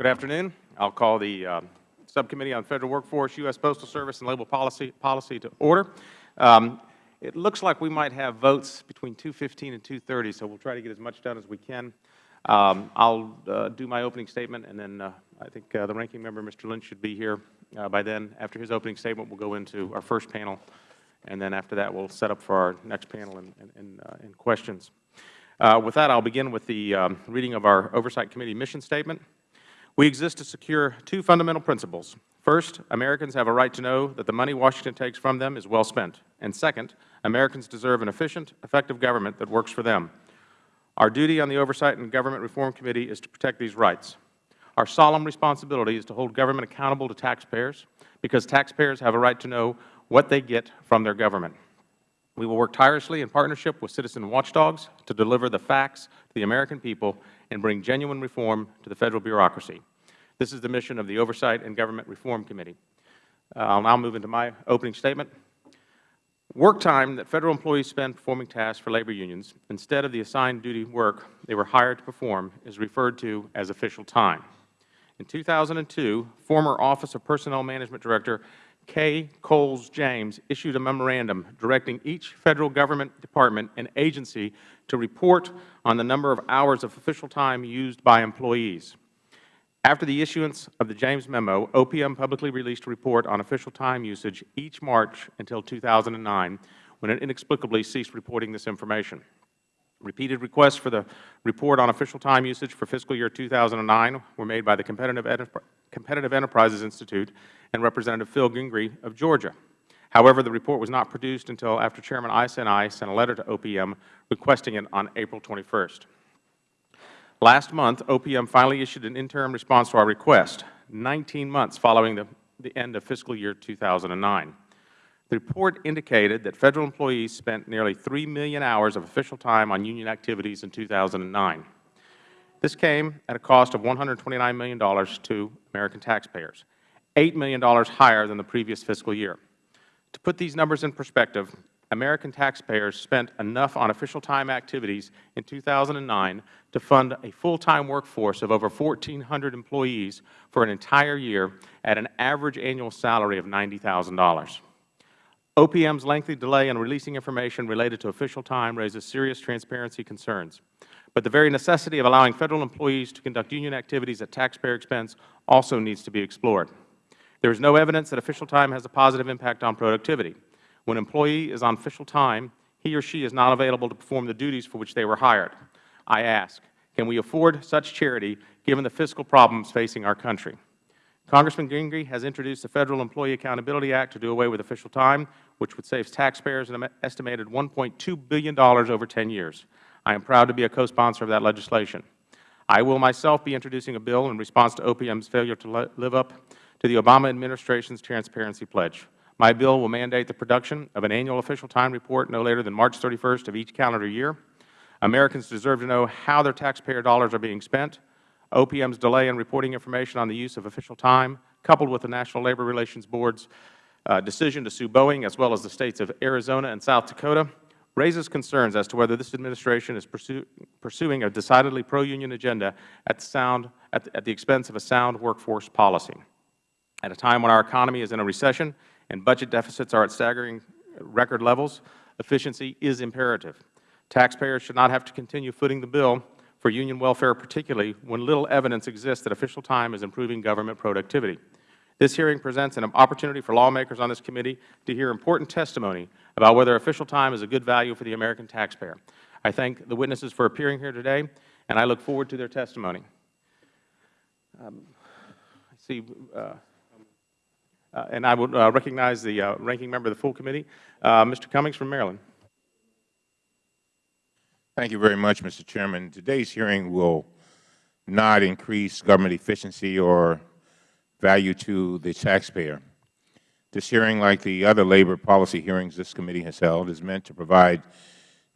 Good afternoon. I'll call the uh, Subcommittee on Federal Workforce, U.S. Postal Service, and Labor Policy, Policy to order. Um, it looks like we might have votes between 2.15 and 2.30, so we'll try to get as much done as we can. Um, I'll uh, do my opening statement, and then uh, I think uh, the Ranking Member, Mr. Lynch, should be here uh, by then. After his opening statement, we'll go into our first panel, and then after that, we'll set up for our next panel and, and, and, uh, questions. Uh, with that, I'll begin with the um, reading of our Oversight Committee mission statement. We exist to secure two fundamental principles. First, Americans have a right to know that the money Washington takes from them is well spent. And second, Americans deserve an efficient, effective government that works for them. Our duty on the Oversight and Government Reform Committee is to protect these rights. Our solemn responsibility is to hold government accountable to taxpayers, because taxpayers have a right to know what they get from their government. We will work tirelessly in partnership with citizen watchdogs to deliver the facts to the American people and bring genuine reform to the Federal bureaucracy. This is the mission of the Oversight and Government Reform Committee. I will now move into my opening statement. Work time that Federal employees spend performing tasks for labor unions instead of the assigned duty work they were hired to perform is referred to as official time. In 2002, former Office of Personnel Management Director Kay Coles James issued a memorandum directing each Federal Government department and agency to report on the number of hours of official time used by employees. After the issuance of the James memo, OPM publicly released a report on official time usage each March until 2009, when it inexplicably ceased reporting this information. Repeated requests for the report on official time usage for fiscal year 2009 were made by the Competitive, Enterprises Institute and Representative Phil Gingrey of Georgia. However, the report was not produced until after Chairman Issa and I sent a letter to OPM requesting it on April 21st. Last month, OPM finally issued an interim response to our request, 19 months following the, the end of fiscal year 2009. The report indicated that Federal employees spent nearly 3 million hours of official time on union activities in 2009. This came at a cost of $129 million to American taxpayers, $8 million higher than the previous fiscal year. To put these numbers in perspective, American taxpayers spent enough on official time activities in 2009 to fund a full-time workforce of over 1,400 employees for an entire year at an average annual salary of $90,000. OPM's lengthy delay in releasing information related to official time raises serious transparency concerns. But the very necessity of allowing Federal employees to conduct union activities at taxpayer expense also needs to be explored. There is no evidence that official time has a positive impact on productivity. When an employee is on official time, he or she is not available to perform the duties for which they were hired. I ask, can we afford such charity given the fiscal problems facing our country? Congressman Gingrey has introduced the Federal Employee Accountability Act to do away with official time, which would save taxpayers an estimated $1.2 billion over 10 years. I am proud to be a co-sponsor of that legislation. I will myself be introducing a bill in response to OPM's failure to live up to the Obama administration's transparency pledge. My bill will mandate the production of an annual official time report no later than March 31st of each calendar year. Americans deserve to know how their taxpayer dollars are being spent, OPM's delay in reporting information on the use of official time, coupled with the National Labor Relations Board's uh, decision to sue Boeing, as well as the States of Arizona and South Dakota, raises concerns as to whether this Administration is pursue, pursuing a decidedly pro-union agenda at, sound, at, at the expense of a sound workforce policy. At a time when our economy is in a recession and budget deficits are at staggering record levels, efficiency is imperative. Taxpayers should not have to continue footing the bill for union welfare, particularly when little evidence exists that official time is improving government productivity. This hearing presents an opportunity for lawmakers on this committee to hear important testimony about whether official time is a good value for the American taxpayer. I thank the witnesses for appearing here today, and I look forward to their testimony. Um, I see, uh, uh, and I would uh, recognize the uh, ranking member of the full committee, uh, Mr. Cummings from Maryland. Thank you very much, Mr. Chairman. Today's hearing will not increase government efficiency or value to the taxpayer. This hearing, like the other labor policy hearings this committee has held, is meant to provide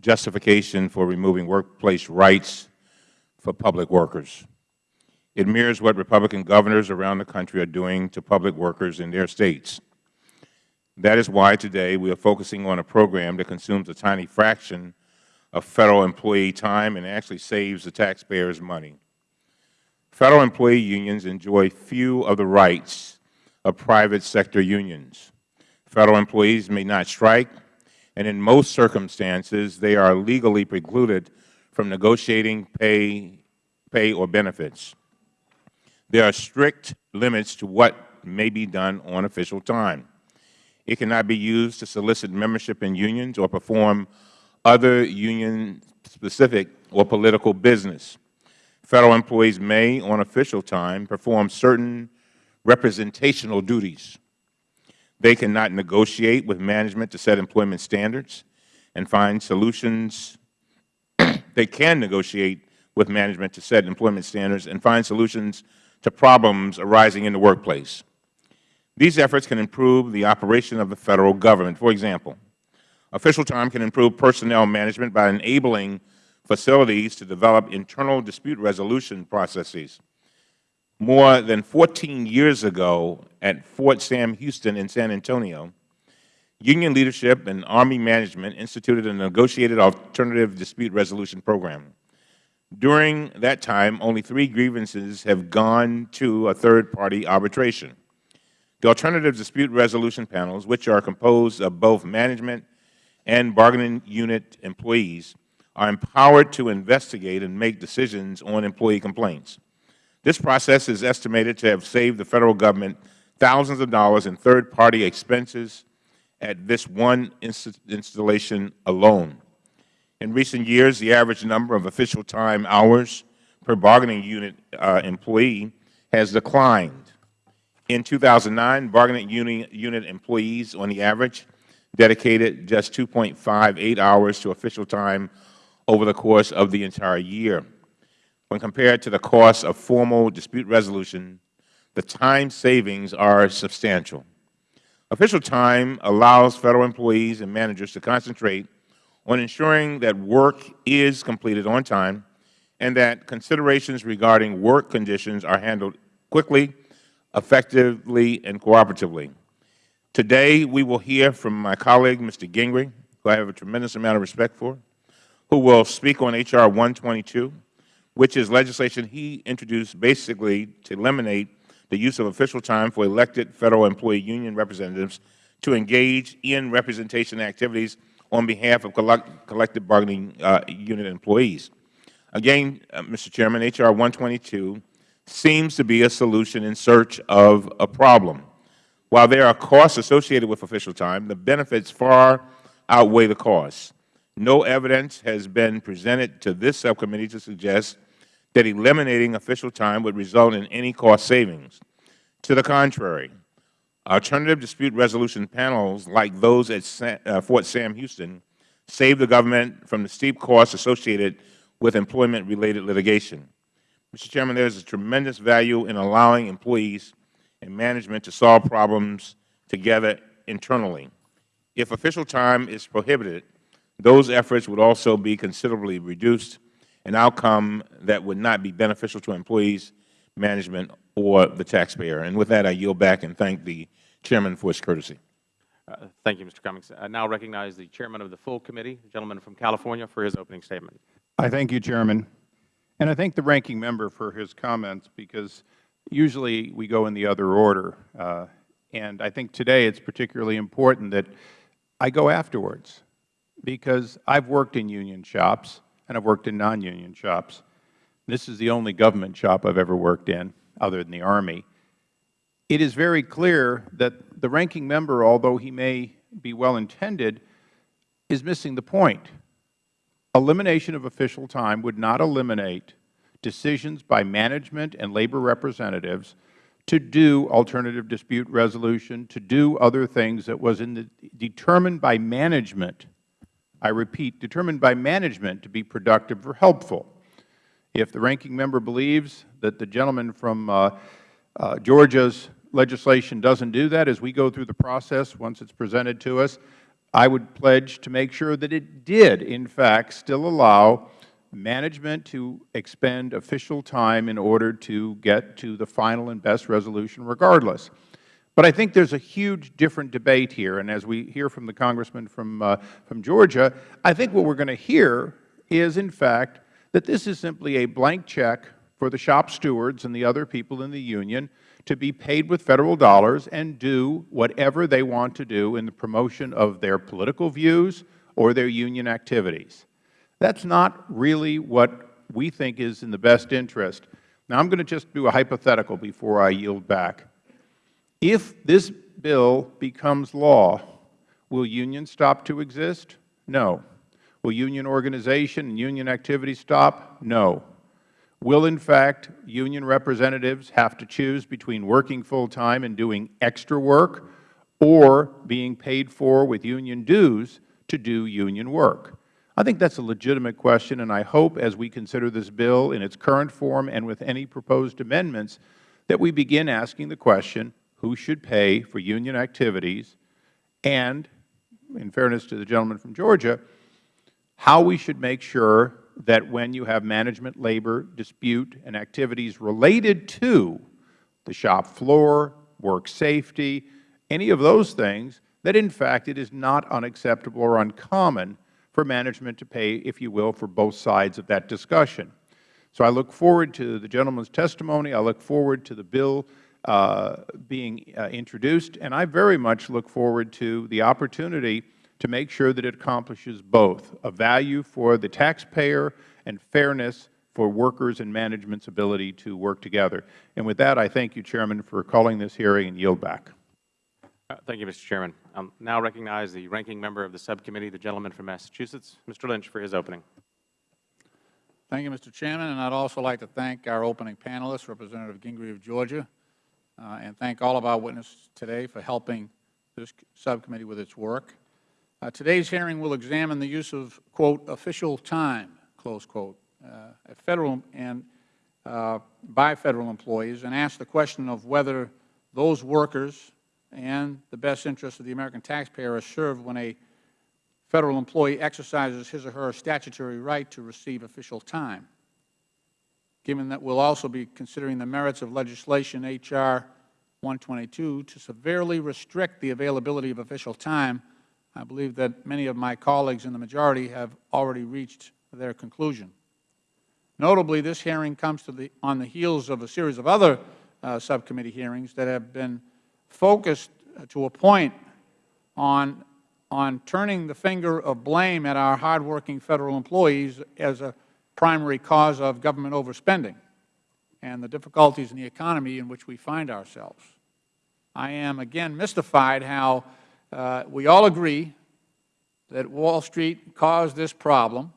justification for removing workplace rights for public workers. It mirrors what Republican governors around the country are doing to public workers in their States. That is why today we are focusing on a program that consumes a tiny fraction of Federal employee time and actually saves the taxpayers money. Federal employee unions enjoy few of the rights of private sector unions. Federal employees may not strike, and in most circumstances, they are legally precluded from negotiating pay, pay or benefits. There are strict limits to what may be done on official time. It cannot be used to solicit membership in unions or perform other union-specific or political business. Federal employees may, on official time, perform certain representational duties. They cannot negotiate with management to set employment standards and find solutions. they can negotiate with management to set employment standards and find solutions to problems arising in the workplace. These efforts can improve the operation of the Federal Government. For example, official time can improve personnel management by enabling facilities to develop internal dispute resolution processes. More than 14 years ago at Fort Sam Houston in San Antonio, Union leadership and Army management instituted a negotiated alternative dispute resolution program. During that time, only three grievances have gone to a third-party arbitration. The alternative dispute resolution panels, which are composed of both management and bargaining unit employees, are empowered to investigate and make decisions on employee complaints. This process is estimated to have saved the Federal Government thousands of dollars in third-party expenses at this one installation alone. In recent years, the average number of official time hours per bargaining unit uh, employee has declined. In 2009, bargaining unit, unit employees on the average dedicated just 2.58 hours to official time over the course of the entire year. When compared to the cost of formal dispute resolution, the time savings are substantial. Official time allows Federal employees and managers to concentrate on ensuring that work is completed on time and that considerations regarding work conditions are handled quickly, effectively, and cooperatively. Today, we will hear from my colleague, Mr. Gingrich, who I have a tremendous amount of respect for, who will speak on H.R. 122, which is legislation he introduced basically to eliminate the use of official time for elected Federal employee union representatives to engage in representation activities on behalf of collect, collective bargaining uh, unit employees. Again, uh, Mr. Chairman, H.R. 122 seems to be a solution in search of a problem. While there are costs associated with official time, the benefits far outweigh the costs. No evidence has been presented to this subcommittee to suggest that eliminating official time would result in any cost savings. To the contrary, alternative dispute resolution panels like those at uh, Fort Sam Houston save the government from the steep costs associated with employment-related litigation. Mr. Chairman, there is a tremendous value in allowing employees and management to solve problems together internally. If official time is prohibited, those efforts would also be considerably reduced, an outcome that would not be beneficial to employees, management, or the taxpayer. And with that, I yield back and thank the Chairman for his courtesy. Uh, thank you, Mr. Cummings. I now recognize the Chairman of the full committee, the gentleman from California, for his opening statement. I thank you, Chairman. And I thank the Ranking Member for his comments because usually we go in the other order. Uh, and I think today it's particularly important that I go afterwards because I've worked in union shops and I've worked in non-union shops. This is the only government shop I've ever worked in other than the Army. It is very clear that the Ranking Member, although he may be well-intended, is missing the point. Elimination of official time would not eliminate decisions by management and labor representatives to do alternative dispute resolution, to do other things that was in the, determined by management I repeat, determined by management to be productive or helpful. If the ranking member believes that the gentleman from uh, uh, Georgia's legislation doesn't do that as we go through the process once it's presented to us, I would pledge to make sure that it did, in fact, still allow management to expend official time in order to get to the final and best resolution regardless. But I think there is a huge different debate here, and as we hear from the Congressman from, uh, from Georgia, I think what we are going to hear is, in fact, that this is simply a blank check for the shop stewards and the other people in the union to be paid with Federal dollars and do whatever they want to do in the promotion of their political views or their union activities. That's not really what we think is in the best interest. Now, I'm going to just do a hypothetical before I yield back. If this bill becomes law, will unions stop to exist? No. Will union organization and union activity stop? No. Will, in fact, union representatives have to choose between working full-time and doing extra work or being paid for with union dues to do union work? I think that's a legitimate question, and I hope as we consider this bill in its current form and with any proposed amendments that we begin asking the question, who should pay for union activities, and, in fairness to the gentleman from Georgia, how we should make sure that when you have management labor dispute and activities related to the shop floor, work safety, any of those things, that in fact it is not unacceptable or uncommon for management to pay, if you will, for both sides of that discussion. So I look forward to the gentleman's testimony. I look forward to the bill uh, being uh, introduced, and I very much look forward to the opportunity to make sure that it accomplishes both, a value for the taxpayer and fairness for workers and management's ability to work together. And with that, I thank you, Chairman, for calling this hearing and yield back. Uh, Thank you, Mr. Chairman. I now recognize the ranking member of the subcommittee, the gentleman from Massachusetts, Mr. Lynch, for his opening. Thank you, Mr. Chairman, and I'd also like to thank our opening panelists, Representative Gingrey of Georgia, uh, and thank all of our witnesses today for helping this subcommittee with its work. Uh, today's hearing will examine the use of, quote, official time, close quote, uh, Federal and uh, by Federal employees, and ask the question of whether those workers and the best interests of the American taxpayer are served when a Federal employee exercises his or her statutory right to receive official time. Given that we will also be considering the merits of legislation H.R. 122 to severely restrict the availability of official time, I believe that many of my colleagues in the majority have already reached their conclusion. Notably, this hearing comes the, on the heels of a series of other uh, subcommittee hearings that have been focused uh, to a point on on turning the finger of blame at our hardworking Federal employees as a primary cause of government overspending and the difficulties in the economy in which we find ourselves. I am, again, mystified how uh, we all agree that Wall Street caused this problem,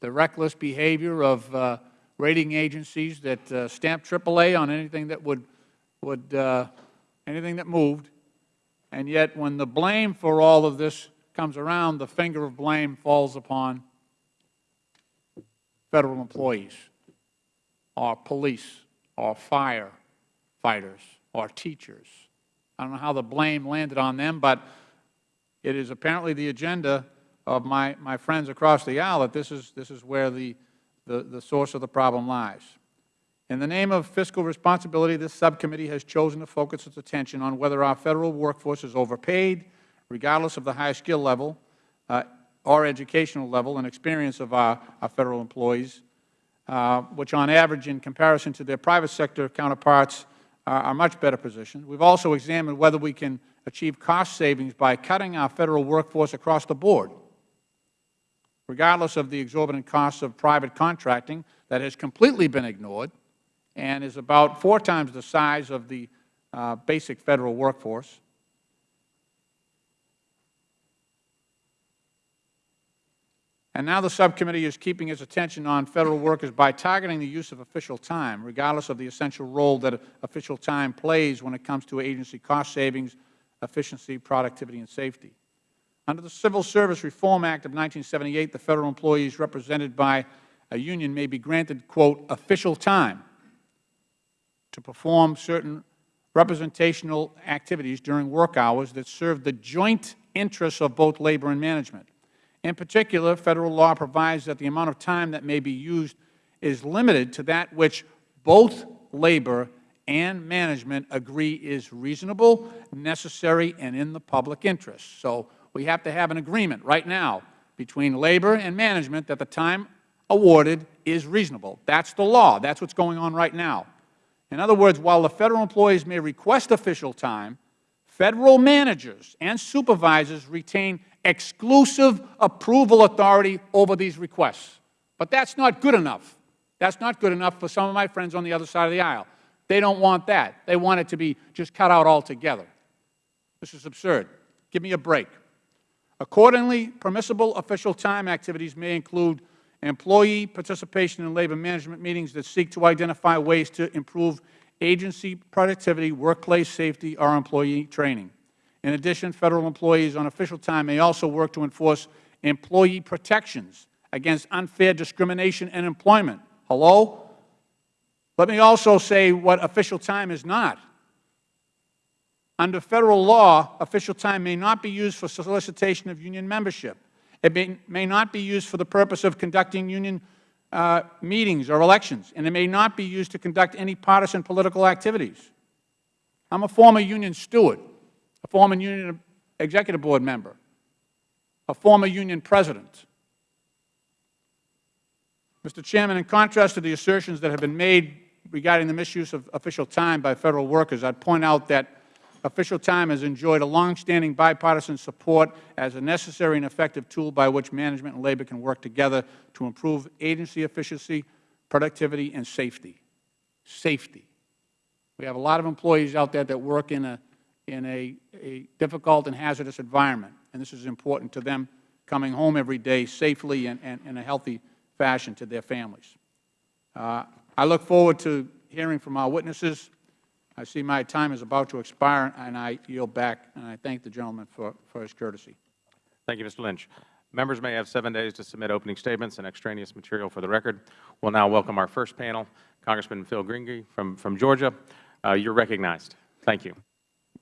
the reckless behavior of uh, rating agencies that uh, stamped AAA on anything that would, would uh, anything that moved, and yet, when the blame for all of this comes around, the finger of blame falls upon Federal employees, our police, our firefighters, our teachers. I don't know how the blame landed on them, but it is apparently the agenda of my, my friends across the aisle that this is, this is where the, the, the source of the problem lies. In the name of fiscal responsibility, this subcommittee has chosen to focus its attention on whether our Federal workforce is overpaid, regardless of the high skill level uh, or educational level and experience of our, our Federal employees, uh, which on average in comparison to their private sector counterparts are, much better positioned. We have also examined whether we can achieve cost savings by cutting our Federal workforce across the board, regardless of the exorbitant costs of private contracting that has completely been ignored and is about four times the size of the uh, basic Federal workforce. And now the subcommittee is keeping its attention on Federal workers by targeting the use of official time, regardless of the essential role that official time plays when it comes to agency cost savings, efficiency, productivity, and safety. Under the Civil Service Reform Act of 1978, the Federal employees represented by a union may be granted, quote, official time to perform certain representational activities during work hours that serve the joint interests of both labor and management. In particular, Federal law provides that the amount of time that may be used is limited to that which both labor and management agree is reasonable, necessary, and in the public interest. So we have to have an agreement right now between labor and management that the time awarded is reasonable. That's the law. That's what's going on right now. In other words, while the Federal employees may request official time, Federal managers and supervisors retain exclusive approval authority over these requests. But that's not good enough. That's not good enough for some of my friends on the other side of the aisle. They don't want that. They want it to be just cut out altogether. This is absurd. Give me a break. Accordingly, permissible official time activities may include employee participation in labor management meetings that seek to identify ways to improve agency productivity, workplace safety, or employee training. In addition, Federal employees on official time may also work to enforce employee protections against unfair discrimination in employment. Hello? Let me also say what official time is not. Under Federal law, official time may not be used for solicitation of union membership. It may, may not be used for the purpose of conducting union uh, meetings or elections, and it may not be used to conduct any partisan political activities. I'm a former union steward, a former union executive board member, a former union president. Mr. Chairman, in contrast to the assertions that have been made regarding the misuse of official time by Federal workers, I'd point out that official time has enjoyed a longstanding bipartisan support as a necessary and effective tool by which management and labor can work together to improve agency efficiency, productivity, and safety. Safety. We have a lot of employees out there that work in a, in a, a difficult and hazardous environment, and this is important to them coming home every day safely and, and in a healthy fashion to their families. Uh, I look forward to hearing from our witnesses. I see my time is about to expire, and I yield back, and I thank the gentleman for, for his courtesy. Thank you, Mr. Lynch. Members may have seven days to submit opening statements and extraneous material for the record. We'll now welcome our first panel, Congressman Phil Gingrey from, from Georgia. Uh, you're recognized. Thank you.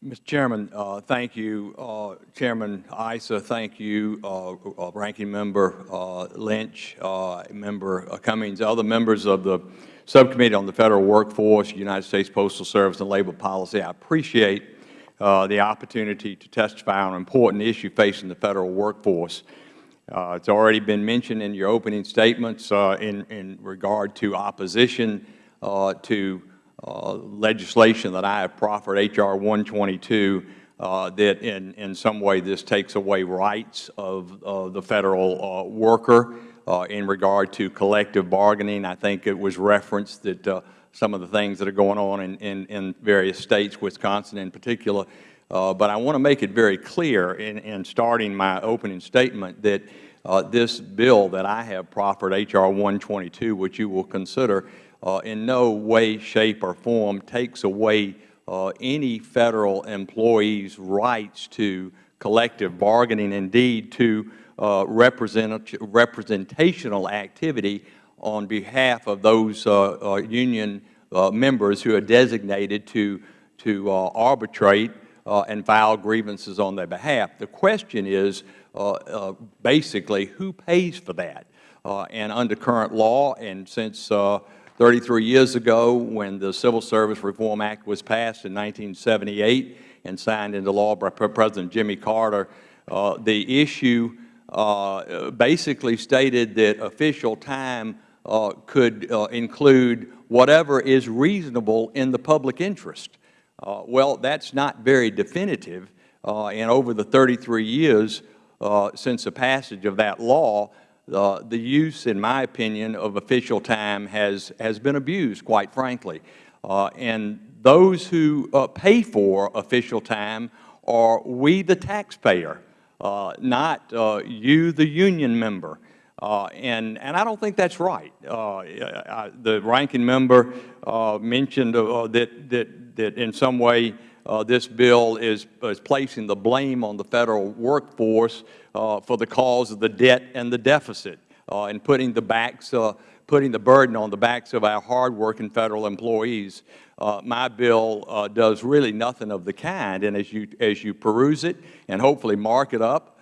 Mr. Chairman, uh, thank you. Uh, Chairman Issa, thank you. Uh, uh, Ranking Member uh, Lynch, uh, Member Cummings, other members of the Subcommittee on the Federal Workforce, United States Postal Service, and Labor Policy. I appreciate the opportunity to testify on an important issue facing the Federal workforce. It's already been mentioned in your opening statements in, in regard to opposition to uh, legislation that I have proffered, H.R. 122, uh, that in, in some way this takes away rights of uh, the Federal uh, worker uh, in regard to collective bargaining. I think it was referenced that some of the things that are going on in, in, in various states, Wisconsin in particular. But I want to make it very clear in, in starting my opening statement that this bill that I have proffered, H.R. 122, which you will consider, uh, in no way, shape, or form takes away uh, any Federal employee's rights to collective bargaining, indeed to uh, represent, representational activity on behalf of those uh, uh, union uh, members who are designated to, to arbitrate and file grievances on their behalf. The question is basically who pays for that? and under current law, and since 33 years ago when the Civil Service Reform Act was passed in 1978 and signed into law by President Jimmy Carter, uh, the issue uh, basically stated that official time uh, could uh, include whatever is reasonable in the public interest. Uh, well, that's not very definitive, uh, and over the 33 years since the passage of that law, uh, the use, in my opinion, of official time has, has been abused, quite frankly. Uh, and those who uh, pay for official time are we, the taxpayer, uh, not uh, you, the union member. Uh, and, and I don't think that's right. I, the ranking member mentioned that, that, that in some way this bill is, is placing the blame on the Federal workforce uh, for the cause of the debt and the deficit uh, and putting the backs, uh, putting the burden on the backs of our hardworking Federal employees. Uh, my bill uh, does really nothing of the kind, and as you, as you peruse it and hopefully mark it up,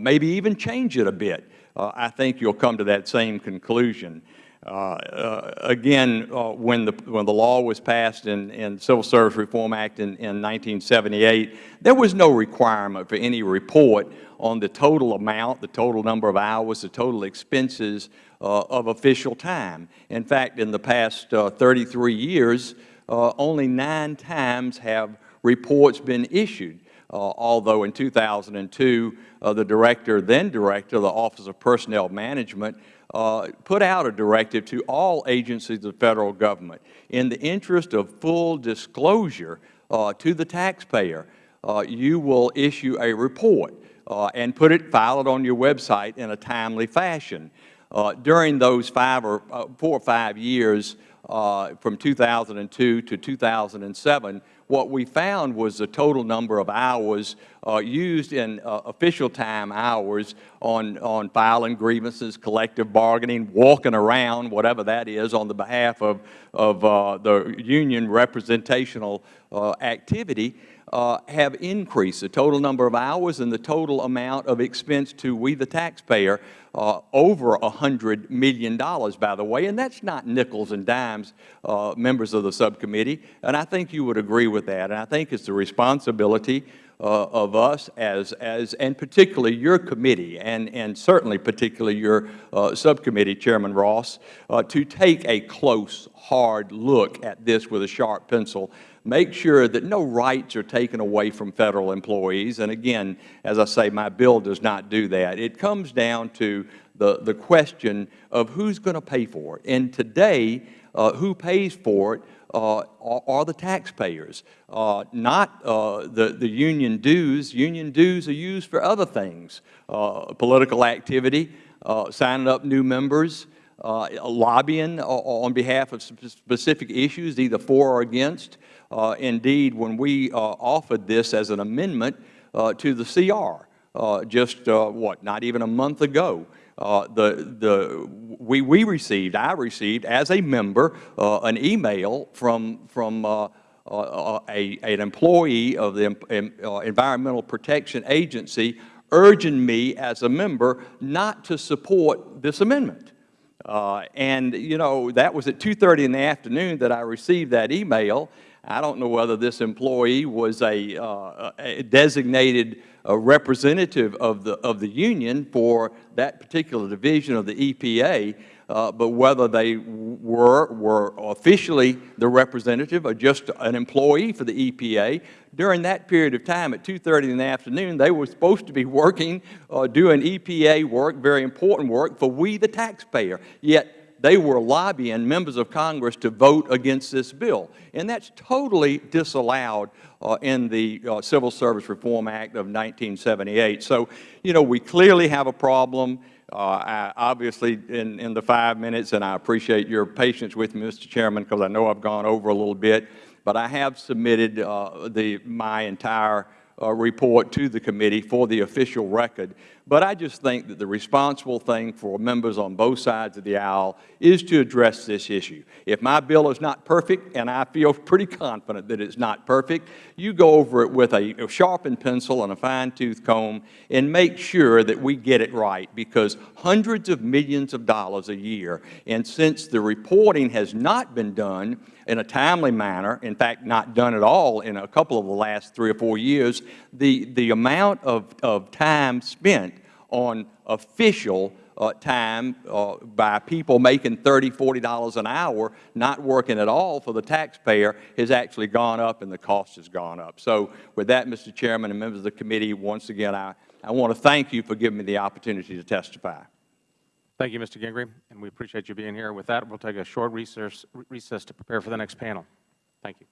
maybe even change it a bit, I think you'll come to that same conclusion. Uh, uh, again, uh, when, the, when the law was passed in, in Civil Service Reform Act in, in 1978, there was no requirement for any report on the total amount, the total number of hours, the total expenses of official time. In fact, in the past uh, 33 years, only nine times have reports been issued. Uh, although in 2002, uh, the director, then director of the Office of Personnel Management, uh, put out a directive to all agencies of the Federal Government in the interest of full disclosure uh, to the taxpayer. Uh, you will issue a report uh, and put it, file it on your website in a timely fashion. Uh, during those five or uh, four or five years, from 2002 to 2007, what we found was the total number of hours uh, used in uh, official time hours on, on filing grievances, collective bargaining, walking around, whatever that is, on the behalf of, of uh, the union representational uh, activity, uh, have increased. The total number of hours and the total amount of expense to we, the taxpayer, uh, over $100 million, by the way, and that's not nickels and dimes, uh, members of the subcommittee, and I think you would agree with that. And I think it's the responsibility uh, of us as, as, and particularly your committee, and, and certainly particularly your uh, subcommittee, Chairman Ross, uh, to take a close, hard look at this with a sharp pencil make sure that no rights are taken away from Federal employees. And again, as I say, my bill does not do that. It comes down to the, the question of who's going to pay for it. And today, uh, who pays for it are, are, the taxpayers, uh, not uh, the, the union dues. Union dues are used for other things, uh, political activity, uh, signing up new members, uh, lobbying on behalf of specific issues, either for or against. Uh, indeed, when we uh, offered this as an amendment uh, to the CR, uh, just, uh, what, not even a month ago, uh, the, the, we, we received, I received as a member, an email from, from a, an employee of the Environmental Protection Agency urging me as a member not to support this amendment. Uh, and, you know, that was at 2.30 in the afternoon that I received that email. I don't know whether this employee was a, uh, a designated uh, representative of the, of the union for that particular division of the EPA, uh, but whether they were, were officially the representative or just an employee for the EPA, during that period of time at 2.30 in the afternoon, they were supposed to be working, uh, doing EPA work, very important work for we the taxpayer. Yet they were lobbying members of Congress to vote against this bill. And that's totally disallowed uh, in the uh, Civil Service Reform Act of 1978. So, you know, we clearly have a problem. Uh, I, obviously, in, in the five minutes, and I appreciate your patience with me, Mr. Chairman, because I know I've gone over a little bit, but I have submitted uh, the, my entire uh, report to the committee for the official record. But I just think that the responsible thing for members on both sides of the aisle is to address this issue. If my bill is not perfect, and I feel pretty confident that it's not perfect, you go over it with a, sharpened pencil and a fine-tooth comb and make sure that we get it right because hundreds of millions of dollars a year, and since the reporting has not been done in a timely manner, in fact, not done at all in a couple of the last three or four years, the, the amount of, of time spent on official uh, time uh, by people making $30, $40 an hour, not working at all for the taxpayer, has actually gone up and the cost has gone up. So with that, Mr. Chairman and members of the committee, once again, I, I want to thank you for giving me the opportunity to testify. Thank you, Mr. Gingrey, and we appreciate you being here. With that, we'll take a short recess, recess to prepare for the next panel. Thank you.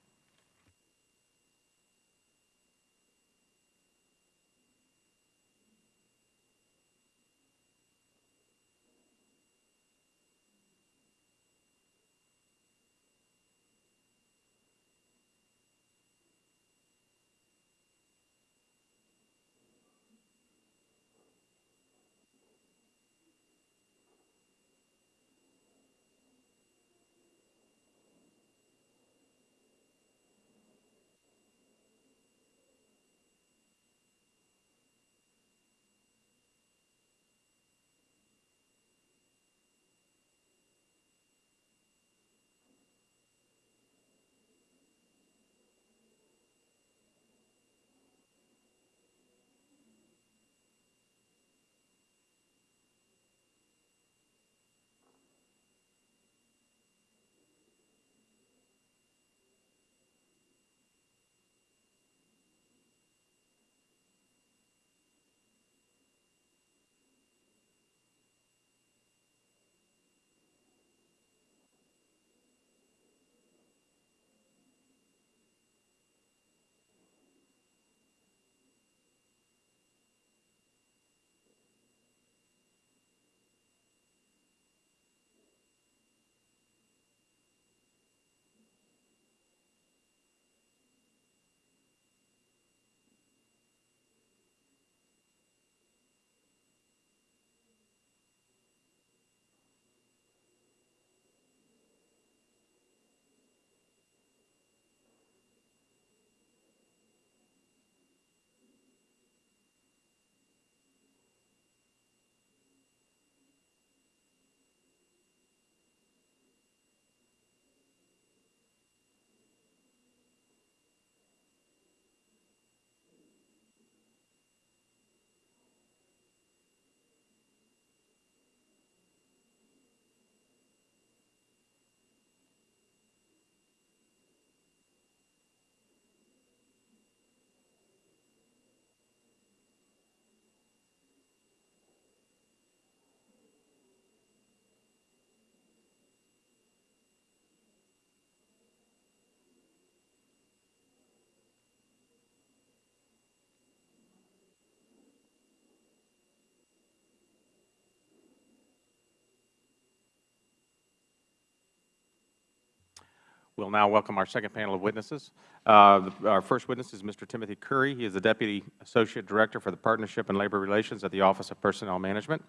We'll now welcome our second panel of witnesses. Uh, Our first witness is Mr. Timothy Curry. He is the Deputy Associate Director for the Partnership and Labor Relations at the Office of Personnel Management.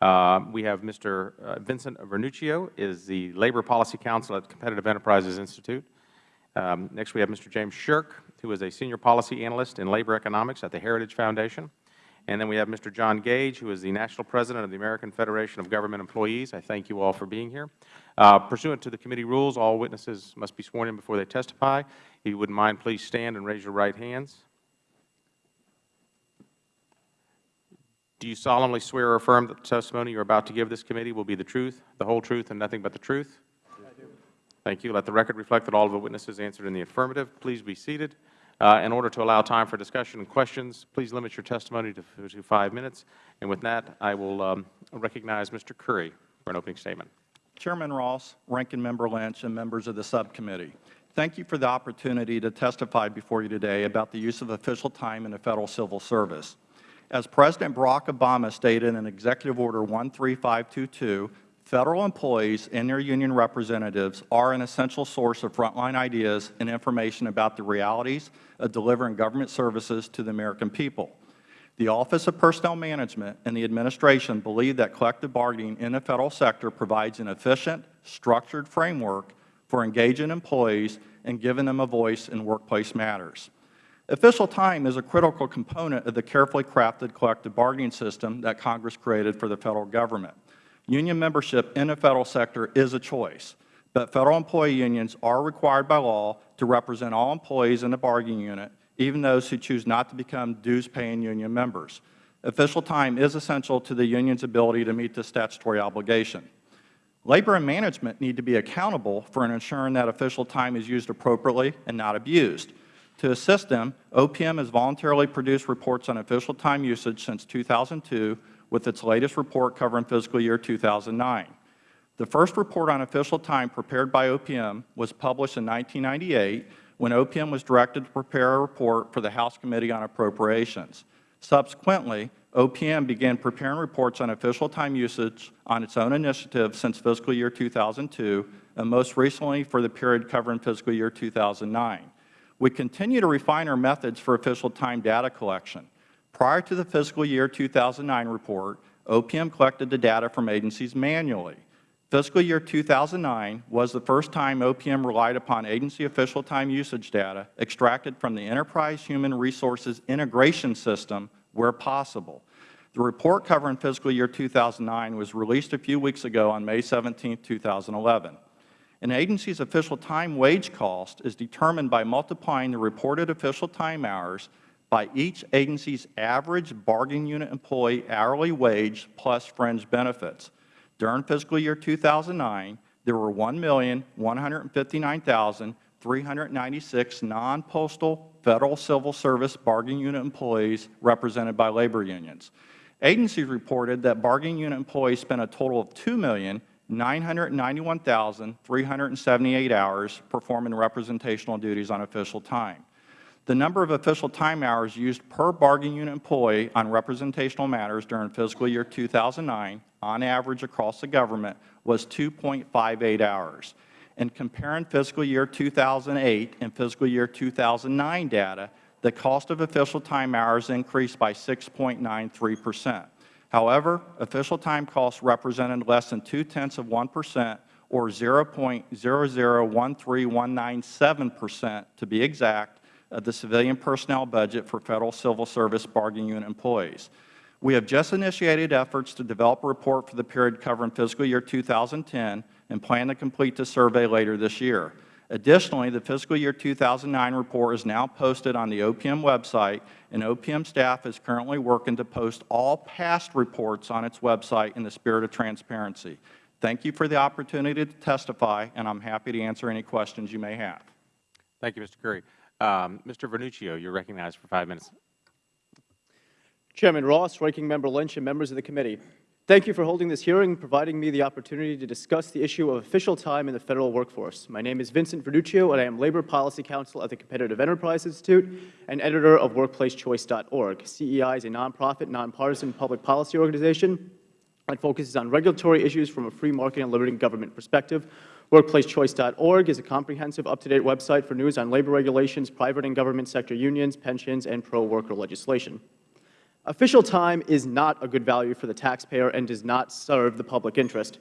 Uh, We have Mr. uh, Vincent Vernuccio, is the Labor Policy Counsel at Competitive Enterprises Institute. Um, Next, we have Mr. James Sherk, who is a Senior Policy Analyst in Labor Economics at the Heritage Foundation. And then we have Mr. John Gage, who is the National President of the American Federation of Government Employees. I thank you all for being here. Uh, Pursuant to the committee rules, all witnesses must be sworn in before they testify. If you wouldn't mind, please stand and raise your right hands. Do you solemnly swear or affirm that the testimony you are about to give this committee will be the truth, the whole truth, and nothing but the truth? I do. Thank you. Let the record reflect that all of the witnesses answered in the affirmative. Please be seated. Uh, In order to allow time for discussion and questions, please limit your testimony to to five minutes. And with that, I will um, recognize Mr. Curry for an opening statement. Chairman Ross, Ranking Member Lynch, and members of the subcommittee, thank you for the opportunity to testify before you today about the use of official time in the Federal Civil Service. As President Barack Obama stated in Executive Order 13522, Federal employees and their union representatives are an essential source of frontline ideas and information about the realities of delivering government services to the American people. The Office of Personnel Management and the Administration believe that collective bargaining in the Federal sector provides an efficient, structured framework for engaging employees and giving them a voice in workplace matters. Official time is a critical component of the carefully crafted collective bargaining system that Congress created for the Federal Government. Union membership in the Federal sector is a choice, but Federal employee unions are required by law to represent all employees in the bargaining unit, even those who choose not to become dues-paying union members. Official time is essential to the union's ability to meet this statutory obligation. Labor and management need to be accountable for ensuring that official time is used appropriately and not abused. To assist them, OPM has voluntarily produced reports on official time usage since 2002, with its latest report covering fiscal year 2009. The first report on official time prepared by OPM was published in 1998 when OPM was directed to prepare a report for the House Committee on Appropriations. Subsequently, OPM began preparing reports on official time usage on its own initiative since fiscal year 2002, and most recently for the period covering fiscal year 2009. We continue to refine our methods for official time data collection. Prior to the fiscal year 2009 report, OPM collected the data from agencies manually. Fiscal year 2009 was the first time OPM relied upon agency official time usage data extracted from the Enterprise Human Resources Integration System where possible. The report covering fiscal year 2009 was released a few weeks ago on May 17, 2011. An agency's official time wage cost is determined by multiplying the reported official time hours by each agency's average bargaining unit employee hourly wage plus fringe benefits. During fiscal year 2009, there were 1,159,396 non-postal Federal Civil Service bargaining unit employees represented by labor unions. Agencies reported that bargaining unit employees spent a total of 2,991,378 hours performing representational duties on official time. The number of official time hours used per bargaining unit employee on representational matters during fiscal year 2009, on average across the government, was 2.58 hours. In comparing fiscal year 2008 and fiscal year 2009 data, the cost of official time hours increased by 6.93 percent. However, official time costs represented less than two-tenths of 1 percent, or 0.0013197 percent to be exact, of the civilian personnel budget for Federal Civil Service bargaining unit employees. We have just initiated efforts to develop a report for the period covering fiscal year 2010 and plan to complete the survey later this year. Additionally, the fiscal year 2009 report is now posted on the OPM website, and OPM staff is currently working to post all past reports on its website in the spirit of transparency. Thank you for the opportunity to testify, and I am happy to answer any questions you may have. Thank you, Mr. Curry. Um, Mr. Vernuccio, you are recognized for five minutes. Chairman Ross, Ranking Member Lynch, and members of the committee, thank you for holding this hearing and providing me the opportunity to discuss the issue of official time in the Federal workforce. My name is Vincent Vernuccio, and I am Labor Policy Counsel at the Competitive Enterprise Institute and editor of WorkplaceChoice.org. CEI is a nonprofit, nonpartisan public policy organization that focuses on regulatory issues from a free market and limited government perspective. WorkplaceChoice.org is a comprehensive, up-to-date website for news on labor regulations, private and government sector unions, pensions, and pro-worker legislation. Official time is not a good value for the taxpayer and does not serve the public interest.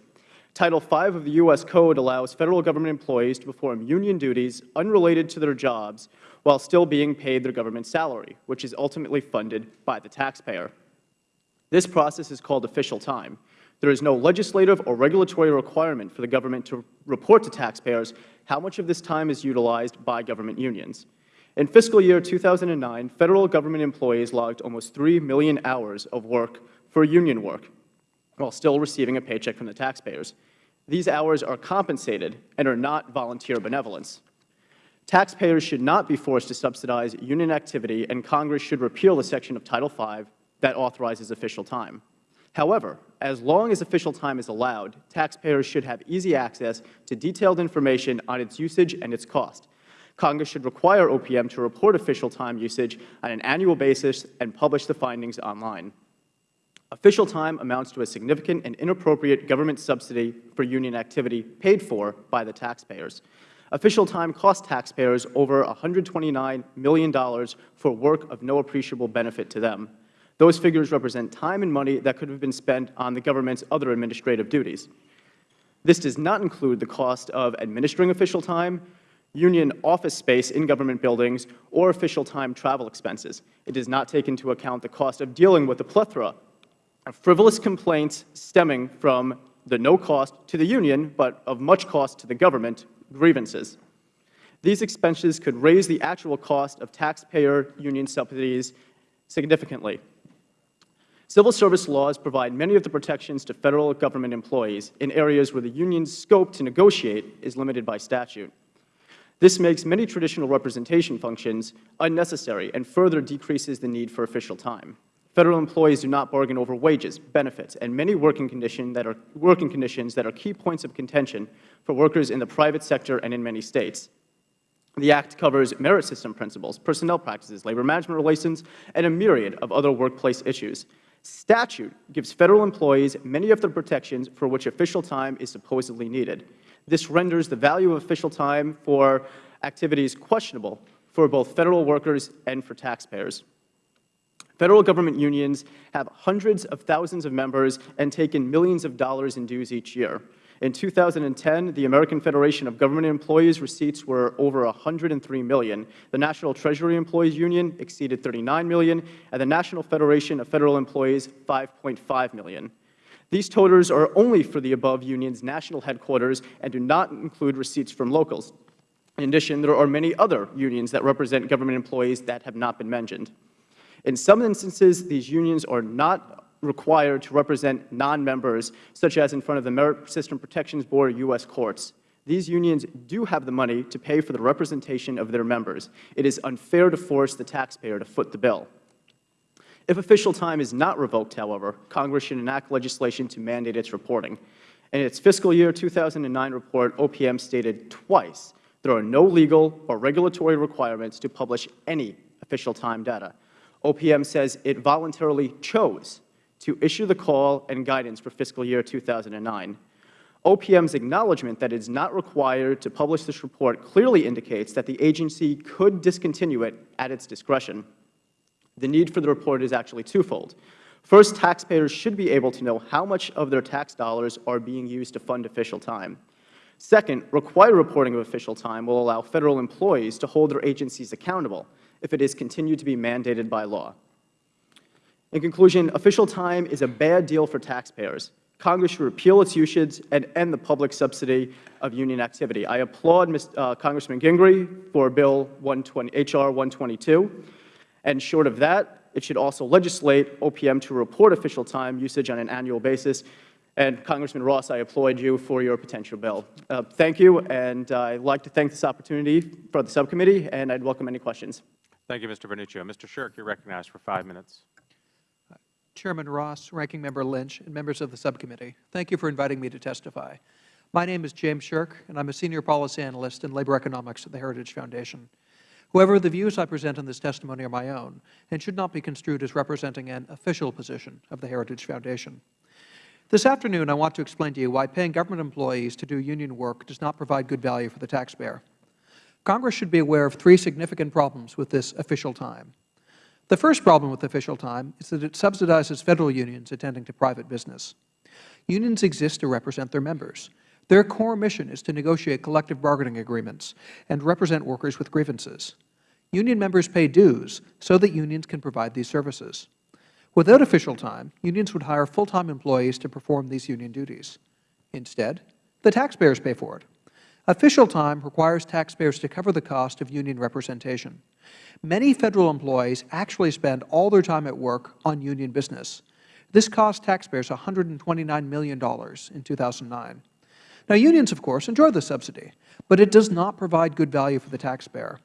Title V of the U.S. Code allows Federal Government employees to perform union duties unrelated to their jobs while still being paid their government salary, which is ultimately funded by the taxpayer. This process is called official time. There is no legislative or regulatory requirement for the government to report to taxpayers how much of this time is utilized by government unions. In fiscal year 2009, Federal Government employees logged almost 3 million hours of work for union work, while still receiving a paycheck from the taxpayers. These hours are compensated and are not volunteer benevolence. Taxpayers should not be forced to subsidize union activity, and Congress should repeal the section of Title V that authorizes official time. However, as long as official time is allowed, taxpayers should have easy access to detailed information on its usage and its cost. Congress should require OPM to report official time usage on an annual basis and publish the findings online. Official time amounts to a significant and inappropriate government subsidy for union activity paid for by the taxpayers. Official time costs taxpayers over $129 million for work of no appreciable benefit to them. Those figures represent time and money that could have been spent on the government's other administrative duties. This does not include the cost of administering official time, union office space in government buildings, or official time travel expenses. It does not take into account the cost of dealing with the plethora of frivolous complaints stemming from the no cost to the union, but of much cost to the government, grievances. These expenses could raise the actual cost of taxpayer union subsidies significantly. Civil service laws provide many of the protections to Federal Government employees in areas where the union's scope to negotiate is limited by statute. This makes many traditional representation functions unnecessary and further decreases the need for official time. Federal employees do not bargain over wages, benefits, and many working, condition that are, working conditions that are key points of contention for workers in the private sector and in many States. The Act covers merit system principles, personnel practices, labor management relations, and a myriad of other workplace issues. Statute gives Federal employees many of the protections for which official time is supposedly needed. This renders the value of official time for activities questionable for both Federal workers and for taxpayers. Federal Government unions have hundreds of thousands of members and take in millions of dollars in dues each year. In 2010, the American Federation of Government Employees receipts were over 103 million. The National Treasury Employees Union exceeded 39 million, and the National Federation of Federal Employees 5.5 million. These totals are only for the above union's national headquarters and do not include receipts from locals. In addition, there are many other unions that represent government employees that have not been mentioned. In some instances, these unions are not required to represent non-members, such as in front of the Merit System Protections Board or U.S. courts. These unions do have the money to pay for the representation of their members. It is unfair to force the taxpayer to foot the bill. If official time is not revoked, however, Congress should enact legislation to mandate its reporting. In its fiscal year 2009 report, OPM stated twice there are no legal or regulatory requirements to publish any official time data. OPM says it voluntarily chose to issue the call and guidance for fiscal year 2009. OPM's acknowledgment that it is not required to publish this report clearly indicates that the agency could discontinue it at its discretion. The need for the report is actually twofold. First, taxpayers should be able to know how much of their tax dollars are being used to fund official time. Second, required reporting of official time will allow Federal employees to hold their agencies accountable if it is continued to be mandated by law. In conclusion, official time is a bad deal for taxpayers. Congress should repeal its usage and end the public subsidy of union activity. I applaud Ms., uh, Congressman Gingrey for Bill 120, H.R. 122. And short of that, it should also legislate OPM to report official time usage on an annual basis. And Congressman Ross, I applaud you for your potential bill. Uh, thank you, and uh, I'd like to thank this opportunity for the subcommittee, and I'd welcome any questions. Thank you, Mr. Vernuccio. Mr. Sherk, you are recognized for five minutes. Chairman Ross, Ranking Member Lynch, and members of the subcommittee, thank you for inviting me to testify. My name is James Sherk, and I'm a Senior Policy Analyst in Labor Economics at the Heritage Foundation. However, the views I present in this testimony are my own and should not be construed as representing an official position of the Heritage Foundation. This afternoon, I want to explain to you why paying government employees to do union work does not provide good value for the taxpayer. Congress should be aware of three significant problems with this official time. The first problem with official time is that it subsidizes Federal unions attending to private business. Unions exist to represent their members. Their core mission is to negotiate collective bargaining agreements and represent workers with grievances. Union members pay dues so that unions can provide these services. Without official time, unions would hire full-time employees to perform these union duties. Instead, the taxpayers pay for it. Official time requires taxpayers to cover the cost of union representation. Many Federal employees actually spend all their time at work on union business. This cost taxpayers $129 million in 2009. Now, unions, of course, enjoy the subsidy, but it does not provide good value for the taxpayer.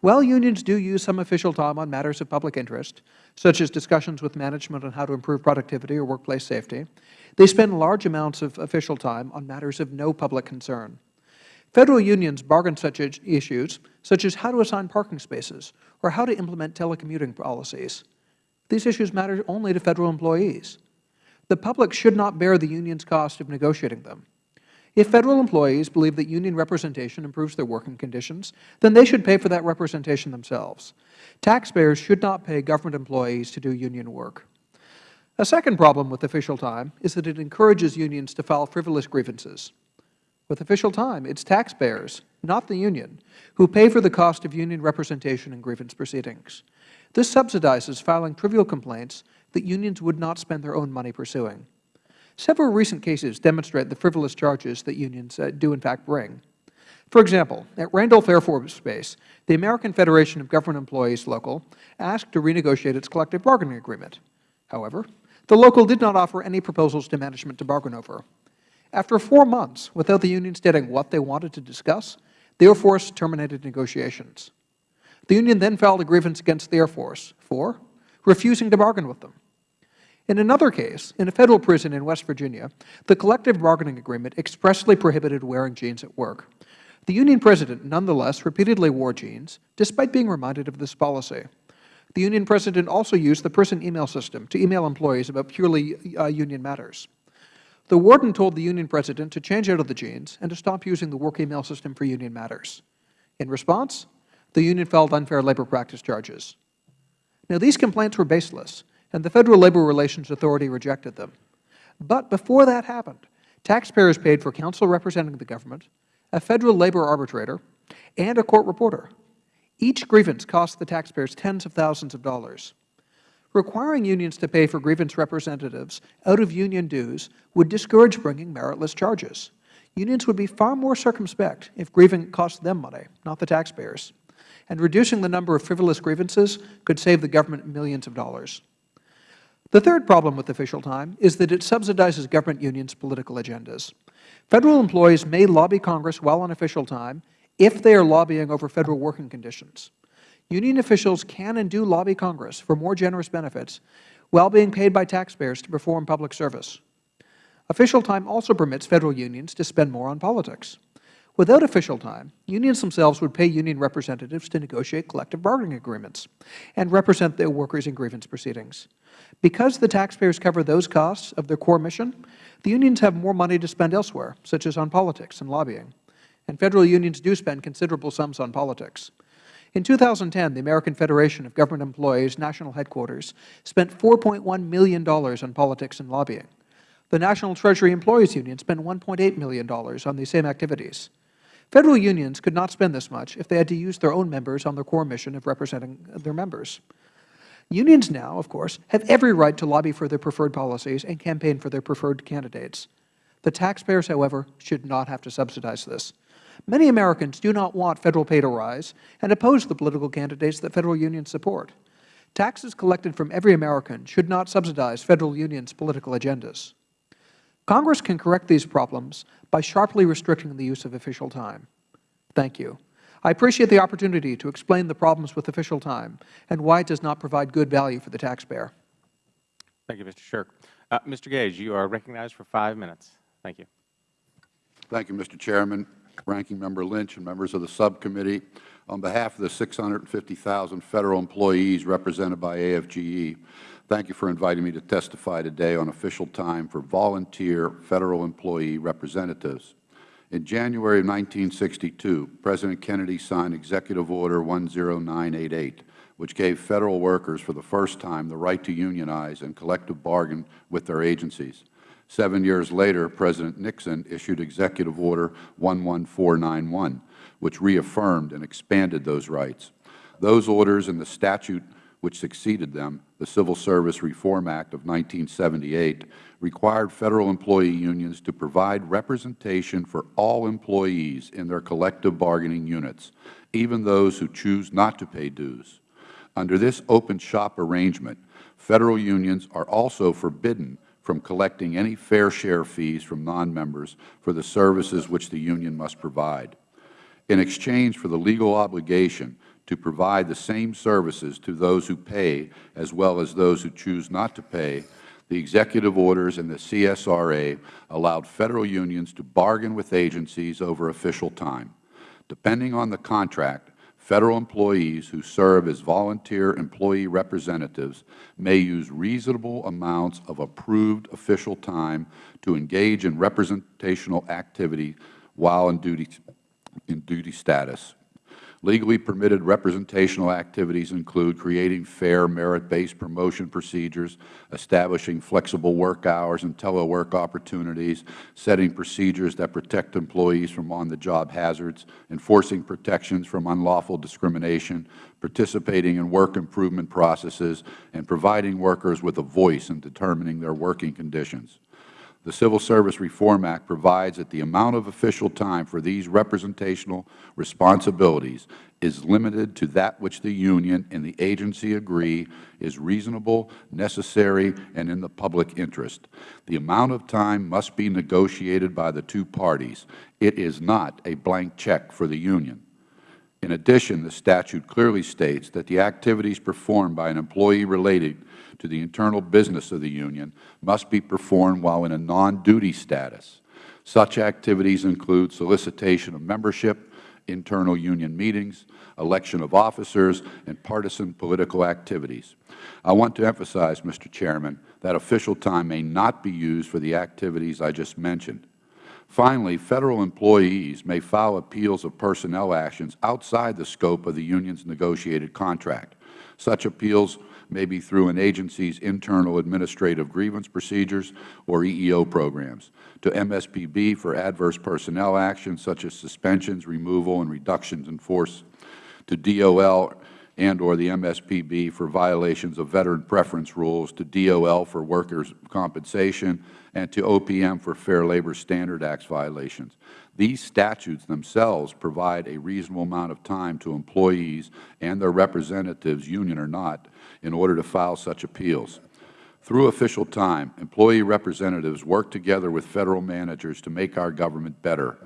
While unions do use some official time on matters of public interest, such as discussions with management on how to improve productivity or workplace safety, they spend large amounts of official time on matters of no public concern. Federal unions bargain such issues, such as how to assign parking spaces or how to implement telecommuting policies. These issues matter only to Federal employees. The public should not bear the union's cost of negotiating them. If Federal employees believe that union representation improves their working conditions, then they should pay for that representation themselves. Taxpayers should not pay government employees to do union work. A second problem with official time is that it encourages unions to file frivolous grievances. With official time, it is taxpayers, not the union, who pay for the cost of union representation and grievance proceedings. This subsidizes filing trivial complaints that unions would not spend their own money pursuing. Several recent cases demonstrate the frivolous charges that unions uh, do in fact bring. For example, at Randolph Air Force Base, the American Federation of Government Employees Local asked to renegotiate its collective bargaining agreement. However, the local did not offer any proposals to management to bargain over. After four months, without the union stating what they wanted to discuss, the Air Force terminated negotiations. The union then filed a grievance against the Air Force for refusing to bargain with them. In another case, in a Federal prison in West Virginia, the collective bargaining agreement expressly prohibited wearing jeans at work. The union president nonetheless repeatedly wore jeans, despite being reminded of this policy. The union president also used the prison email system to email employees about purely uh, union matters. The warden told the union president to change out of the jeans and to stop using the work email system for union matters. In response, the union filed unfair labor practice charges. Now, these complaints were baseless, and the Federal Labor Relations Authority rejected them. But before that happened, taxpayers paid for counsel representing the government, a Federal labor arbitrator, and a court reporter. Each grievance cost the taxpayers tens of thousands of dollars. Requiring unions to pay for grievance representatives out of union dues would discourage bringing meritless charges. Unions would be far more circumspect if grieving cost them money, not the taxpayers. And reducing the number of frivolous grievances could save the government millions of dollars. The third problem with official time is that it subsidizes government unions' political agendas. Federal employees may lobby Congress while on official time if they are lobbying over Federal working conditions. Union officials can and do lobby Congress for more generous benefits while being paid by taxpayers to perform public service. Official time also permits Federal unions to spend more on politics. Without official time, unions themselves would pay union representatives to negotiate collective bargaining agreements and represent their workers in grievance proceedings. Because the taxpayers cover those costs of their core mission, the unions have more money to spend elsewhere, such as on politics and lobbying. And Federal unions do spend considerable sums on politics. In 2010, the American Federation of Government Employees National Headquarters spent $4.1 million on politics and lobbying. The National Treasury Employees Union spent $1.8 million on these same activities. Federal unions could not spend this much if they had to use their own members on their core mission of representing their members. Unions now, of course, have every right to lobby for their preferred policies and campaign for their preferred candidates. The taxpayers, however, should not have to subsidize this. Many Americans do not want Federal pay to rise and oppose the political candidates that Federal unions support. Taxes collected from every American should not subsidize Federal unions' political agendas. Congress can correct these problems by sharply restricting the use of official time. Thank you. I appreciate the opportunity to explain the problems with official time and why it does not provide good value for the taxpayer. Thank you, Mr. Sherk. Uh, Mr. Gage, you are recognized for five minutes. Thank you. Thank you, Mr. Chairman, Ranking Member Lynch, and members of the subcommittee. On behalf of the 650,000 Federal employees represented by AFGE, Thank you for inviting me to testify today on official time for volunteer Federal employee representatives. In January of 1962, President Kennedy signed Executive Order 10988, which gave Federal workers for the first time the right to unionize and collective bargain with their agencies. Seven years later, President Nixon issued Executive Order 11491, which reaffirmed and expanded those rights. Those orders and the statute which succeeded them, the Civil Service Reform Act of 1978, required Federal employee unions to provide representation for all employees in their collective bargaining units, even those who choose not to pay dues. Under this open shop arrangement, Federal unions are also forbidden from collecting any fair share fees from nonmembers for the services which the union must provide. In exchange for the legal obligation to provide the same services to those who pay as well as those who choose not to pay, the executive orders and the CSRA allowed Federal unions to bargain with agencies over official time. Depending on the contract, Federal employees who serve as volunteer employee representatives may use reasonable amounts of approved official time to engage in representational activity while in duty, in duty status. Legally permitted representational activities include creating fair merit-based promotion procedures, establishing flexible work hours and telework opportunities, setting procedures that protect employees from on-the-job hazards, enforcing protections from unlawful discrimination, participating in work improvement processes, and providing workers with a voice in determining their working conditions. The Civil Service Reform Act provides that the amount of official time for these representational responsibilities is limited to that which the union and the agency agree is reasonable, necessary, and in the public interest. The amount of time must be negotiated by the two parties. It is not a blank check for the union. In addition, the statute clearly states that the activities performed by an employee related to the internal business of the union must be performed while in a non-duty status. Such activities include solicitation of membership, internal union meetings, election of officers, and partisan political activities. I want to emphasize, Mr. Chairman, that official time may not be used for the activities I just mentioned. Finally, Federal employees may file appeals of personnel actions outside the scope of the union's negotiated contract. Such appeals may be through an agency's internal administrative grievance procedures or EEO programs, to MSPB for adverse personnel actions such as suspensions, removal, and reductions in force, to DOL and or the MSPB for violations of veteran preference rules, to DOL for workers' compensation, and to OPM for Fair Labor Standard Acts violations. These statutes themselves provide a reasonable amount of time to employees and their representatives, union or not, in order to file such appeals. Through official time, employee representatives work together with Federal managers to make our government better.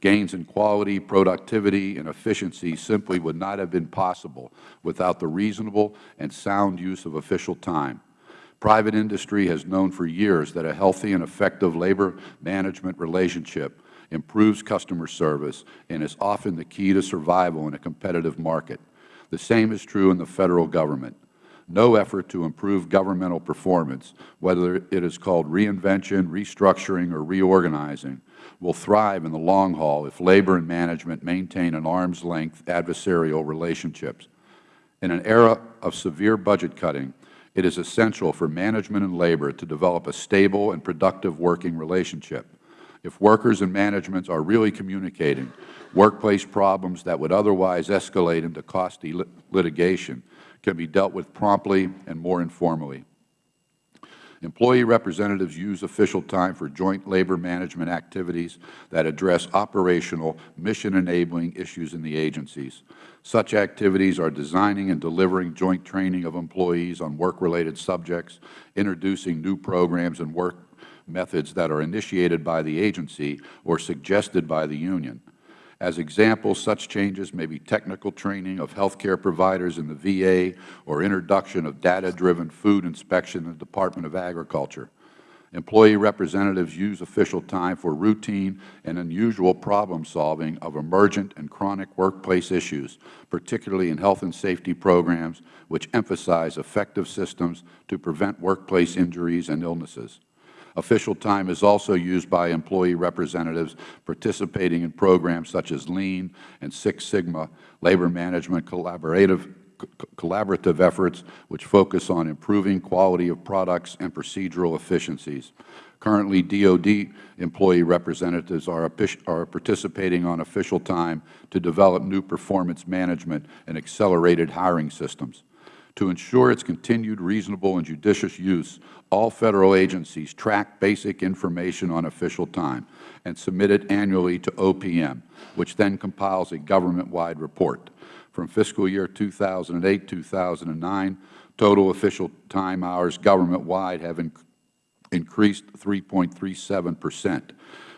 Gains in quality, productivity, and efficiency simply would not have been possible without the reasonable and sound use of official time. Private industry has known for years that a healthy and effective labor management relationship improves customer service and is often the key to survival in a competitive market. The same is true in the Federal Government. No effort to improve governmental performance, whether it is called reinvention, restructuring, or reorganizing, will thrive in the long haul if labor and management maintain an arm's-length adversarial relationships. In an era of severe budget cutting, it is essential for management and labor to develop a stable and productive working relationship. If workers and management are really communicating, workplace problems that would otherwise escalate into costly litigation can be dealt with promptly and more informally. Employee representatives use official time for joint labor management activities that address operational, mission-enabling issues in the agencies. Such activities are designing and delivering joint training of employees on work-related subjects, introducing new programs and work methods that are initiated by the agency or suggested by the union, as examples, such changes may be technical training of health care providers in the VA or introduction of data-driven food inspection in the Department of Agriculture. Employee representatives use official time for routine and unusual problem-solving of emergent and chronic workplace issues, particularly in health and safety programs, which emphasize effective systems to prevent workplace injuries and illnesses. Official time is also used by employee representatives participating in programs such as Lean and Six Sigma, labor management collaborative collaborative efforts which focus on improving quality of products and procedural efficiencies. Currently, DOD employee representatives are, are participating on official time to develop new performance management and accelerated hiring systems. To ensure its continued reasonable and judicious use, all Federal agencies track basic information on official time and submit it annually to OPM, which then compiles a government-wide report. From fiscal year 2008-2009, total official time hours government-wide have in increased 3.37 percent,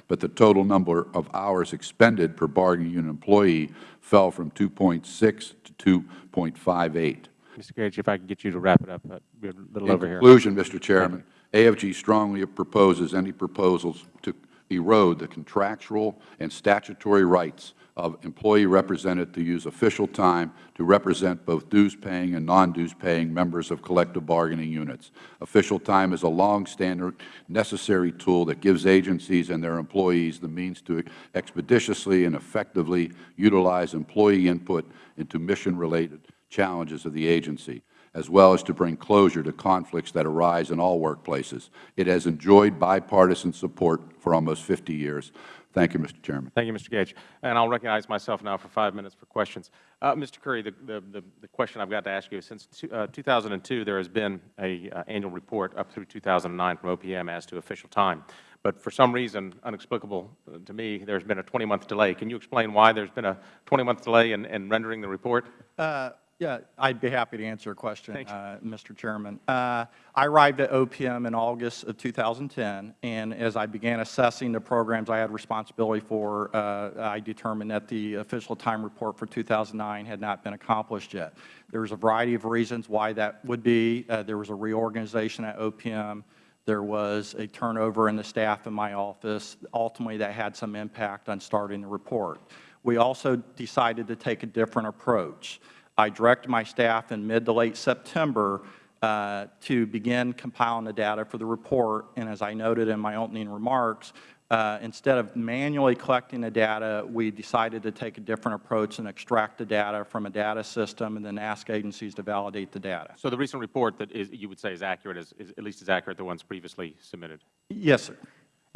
but the total number of hours expended per bargaining unit employee fell from 2.6 to 2.58. Mr. Gage, if I could get you to wrap it up, uh, we're a little In over here. conclusion, Mr. Chairman, AFGE strongly proposes any proposals to erode the contractual and statutory rights of employee representative to use official time to represent both dues-paying and non-dues-paying members of collective bargaining units. Official time is a long-standing necessary tool that gives agencies and their employees the means to expeditiously and effectively utilize employee input into mission-related challenges of the agency as well as to bring closure to conflicts that arise in all workplaces. It has enjoyed bipartisan support for almost 50 years. Thank you, Mr. Chairman. Thank you, Mr. Gage. And I'll recognize myself now for five minutes for questions. Uh, Mr. Curry, the, the, the, the, question I've got to ask you is since two, uh, 2002, there has been a uh, annual report up through 2009 from OPM as to official time. But for some reason, unexplicable uh, to me, there's been a 20-month delay. Can you explain why there's been a 20-month delay in, in rendering the report? Yeah, I'd be happy to answer a question, uh, Mr. Chairman. Uh, I arrived at OPM in August of 2010, and as I began assessing the programs I had responsibility for, uh, I determined that the official time report for 2009 had not been accomplished yet. There was a variety of reasons why that would be. Uh, there was a reorganization at OPM. There was a turnover in the staff in my office. Ultimately, that had some impact on starting the report. We also decided to take a different approach. I directed my staff in mid to late September uh, to begin compiling the data for the report. And as I noted in my opening remarks, uh, instead of manually collecting the data, we decided to take a different approach and extract the data from a data system and then ask agencies to validate the data. So the recent report that is, you would say is accurate, is, is at least as accurate as the ones previously submitted? Yes, sir.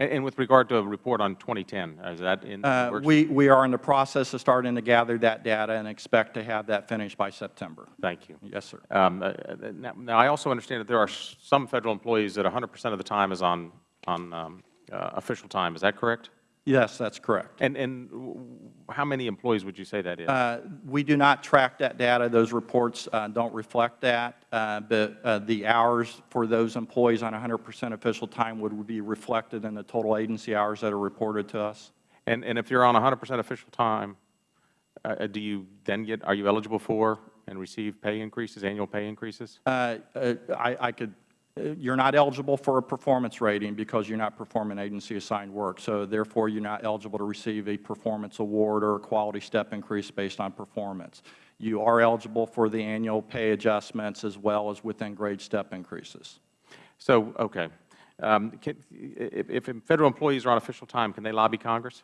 And, and with regard to a report on 2010, is that in uh, works? We, we are in the process of starting to gather that data and expect to have that finished by September. Thank you. Yes, sir. Um, uh, now, now, I also understand that there are some Federal employees that 100 percent of the time is on, on um, uh, official time. Is that correct? Yes, that's correct. And, and how many employees would you say that is? Uh, we do not track that data. Those reports uh, don't reflect that. Uh, but uh, the hours for those employees on 100 percent official time would be reflected in the total agency hours that are reported to us. And, and if you're on 100 percent official time, uh, do you then get, are you eligible for and receive pay increases, annual pay increases? Uh, I, I could uh, you're not eligible for a performance rating because you're not performing agency-assigned work. So therefore, you're not eligible to receive a performance award or a quality step increase based on performance. You are eligible for the annual pay adjustments as well as within grade step increases. So, okay. Um, can, if, if Federal employees are on official time, can they lobby Congress?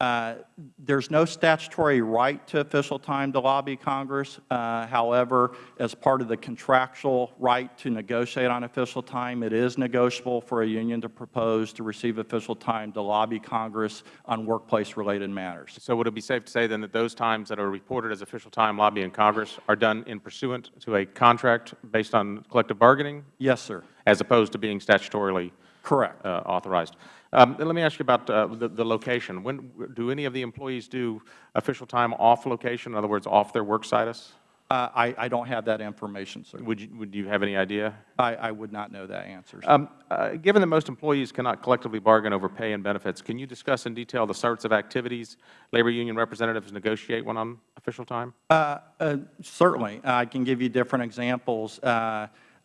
Uh, there's no statutory right to official time to lobby Congress. Uh, however, as part of the contractual right to negotiate on official time, it is negotiable for a union to propose to receive official time to lobby Congress on workplace-related matters. So would it be safe to say then that those times that are reported as official time lobbying Congress are done in pursuant to a contract based on collective bargaining? Yes, sir. As opposed to being statutorily Correct. Uh, authorized. Um, let me ask you about uh, the, the, location. When do any of the employees do official time off location? In other words, off their work situs? Uh, I, I, don't have that information, sir. Would you, would you have any idea? I, I would not know that answer. Um, uh, given that most employees cannot collectively bargain over pay and benefits, can you discuss in detail the sorts of activities labor union representatives negotiate when on official time? Uh, uh, certainly. I can give you different examples.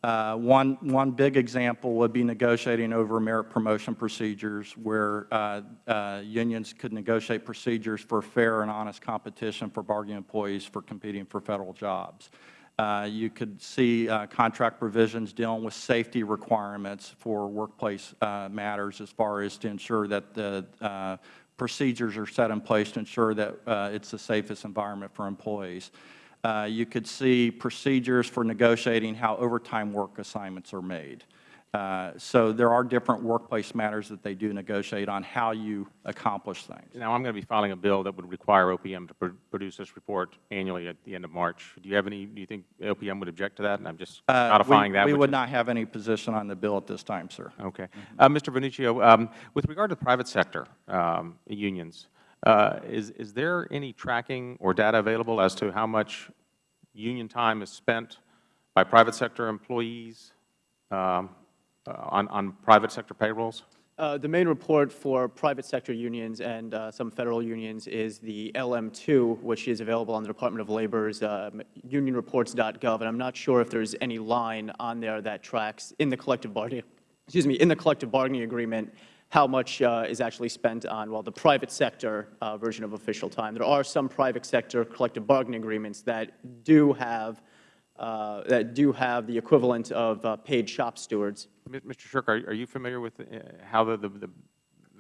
Uh, One, one big example would be negotiating over merit promotion procedures where uh, uh, unions could negotiate procedures for fair and honest competition for bargaining employees for competing for Federal jobs. Uh, You could see uh, contract provisions dealing with safety requirements for workplace uh, matters as far as to ensure that the procedures are set in place to ensure that uh, it's the safest environment for employees. Uh, You could see procedures for negotiating how overtime work assignments are made. Uh, So there are different workplace matters that they do negotiate on how you accomplish things. Now, I'm going to be filing a bill that would require OPM to pr- produce this report annually at the end of March. Do you have any, do you think OPM would object to that? And I'm just Uh, codifying we- that. We would not have any position on the bill at this time, sir. Okay. Uh, Mr. Vernuccio, um, with regard to the private sector um, unions, uh, is, is there any tracking or data available as to how much union time is spent by private sector employees um, uh, on, on private sector payrolls? Uh, The main report for private sector unions and uh, some Federal unions is the LM2, which is available on the Department of Labor's uh, unionreports.gov, and I'm not sure if there's any line on there that tracks in the collective bargaining, excuse me, in the collective bargaining agreement, how much uh, is actually spent on, well, the private sector uh, version of official time. There are some private sector collective bargaining agreements that do have, uh, that do have the equivalent of uh, paid shop stewards. Mr. Sherk, are, are you familiar with uh, how the, the, the,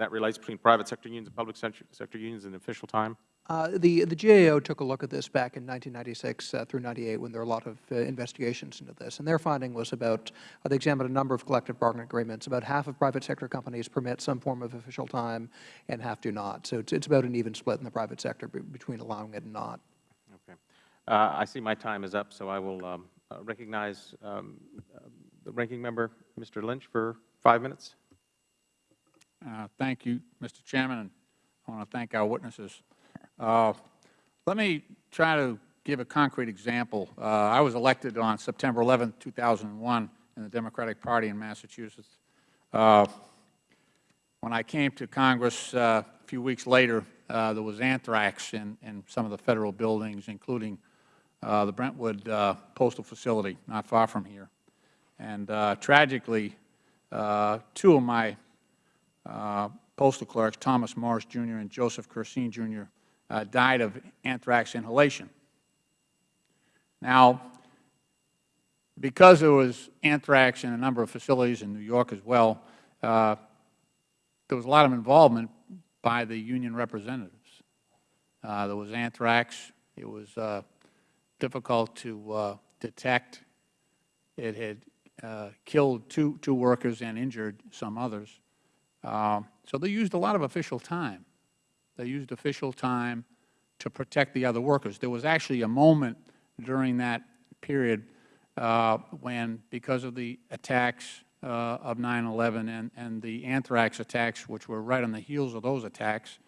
that relates between private sector unions and public sector, sector unions in official time? Uh, The, the GAO took a look at this back in 1996 uh, through 98 when there were a lot of uh, investigations into this. And their finding was about, uh, they examined a number of collective bargaining agreements. About half of private sector companies permit some form of official time and half do not. So it's, it's about an even split in the private sector between allowing it and not. Okay. Uh, I see my time is up, so I will um, uh, recognize um, the ranking member, Mr. Lynch, for five minutes. Uh, Thank you, Mr. Chairman, and I want to thank our witnesses. Uh, Let me try to give a concrete example. Uh, I was elected on September 11, 2001, in the Democratic Party in Massachusetts. Uh, When I came to Congress uh, a few weeks later, uh, there was anthrax in in some of the Federal buildings, including the Brentwood Postal Facility, not far from here. And tragically, two of my uh, postal clerks, Thomas Morris Jr. and Joseph Curseen Jr., uh, died of anthrax inhalation. Now, because there was anthrax in a number of facilities in New York as well, uh, there was a lot of involvement by the union representatives. Uh, There was anthrax. It was uh, difficult to detect. It had killed two two workers and injured some others. Um, So they used a lot of official time. They used official time to protect the other workers. There was actually a moment during that period uh, when, because of the attacks uh, of 9/11 and and the anthrax attacks, which were right on the heels of those attacks,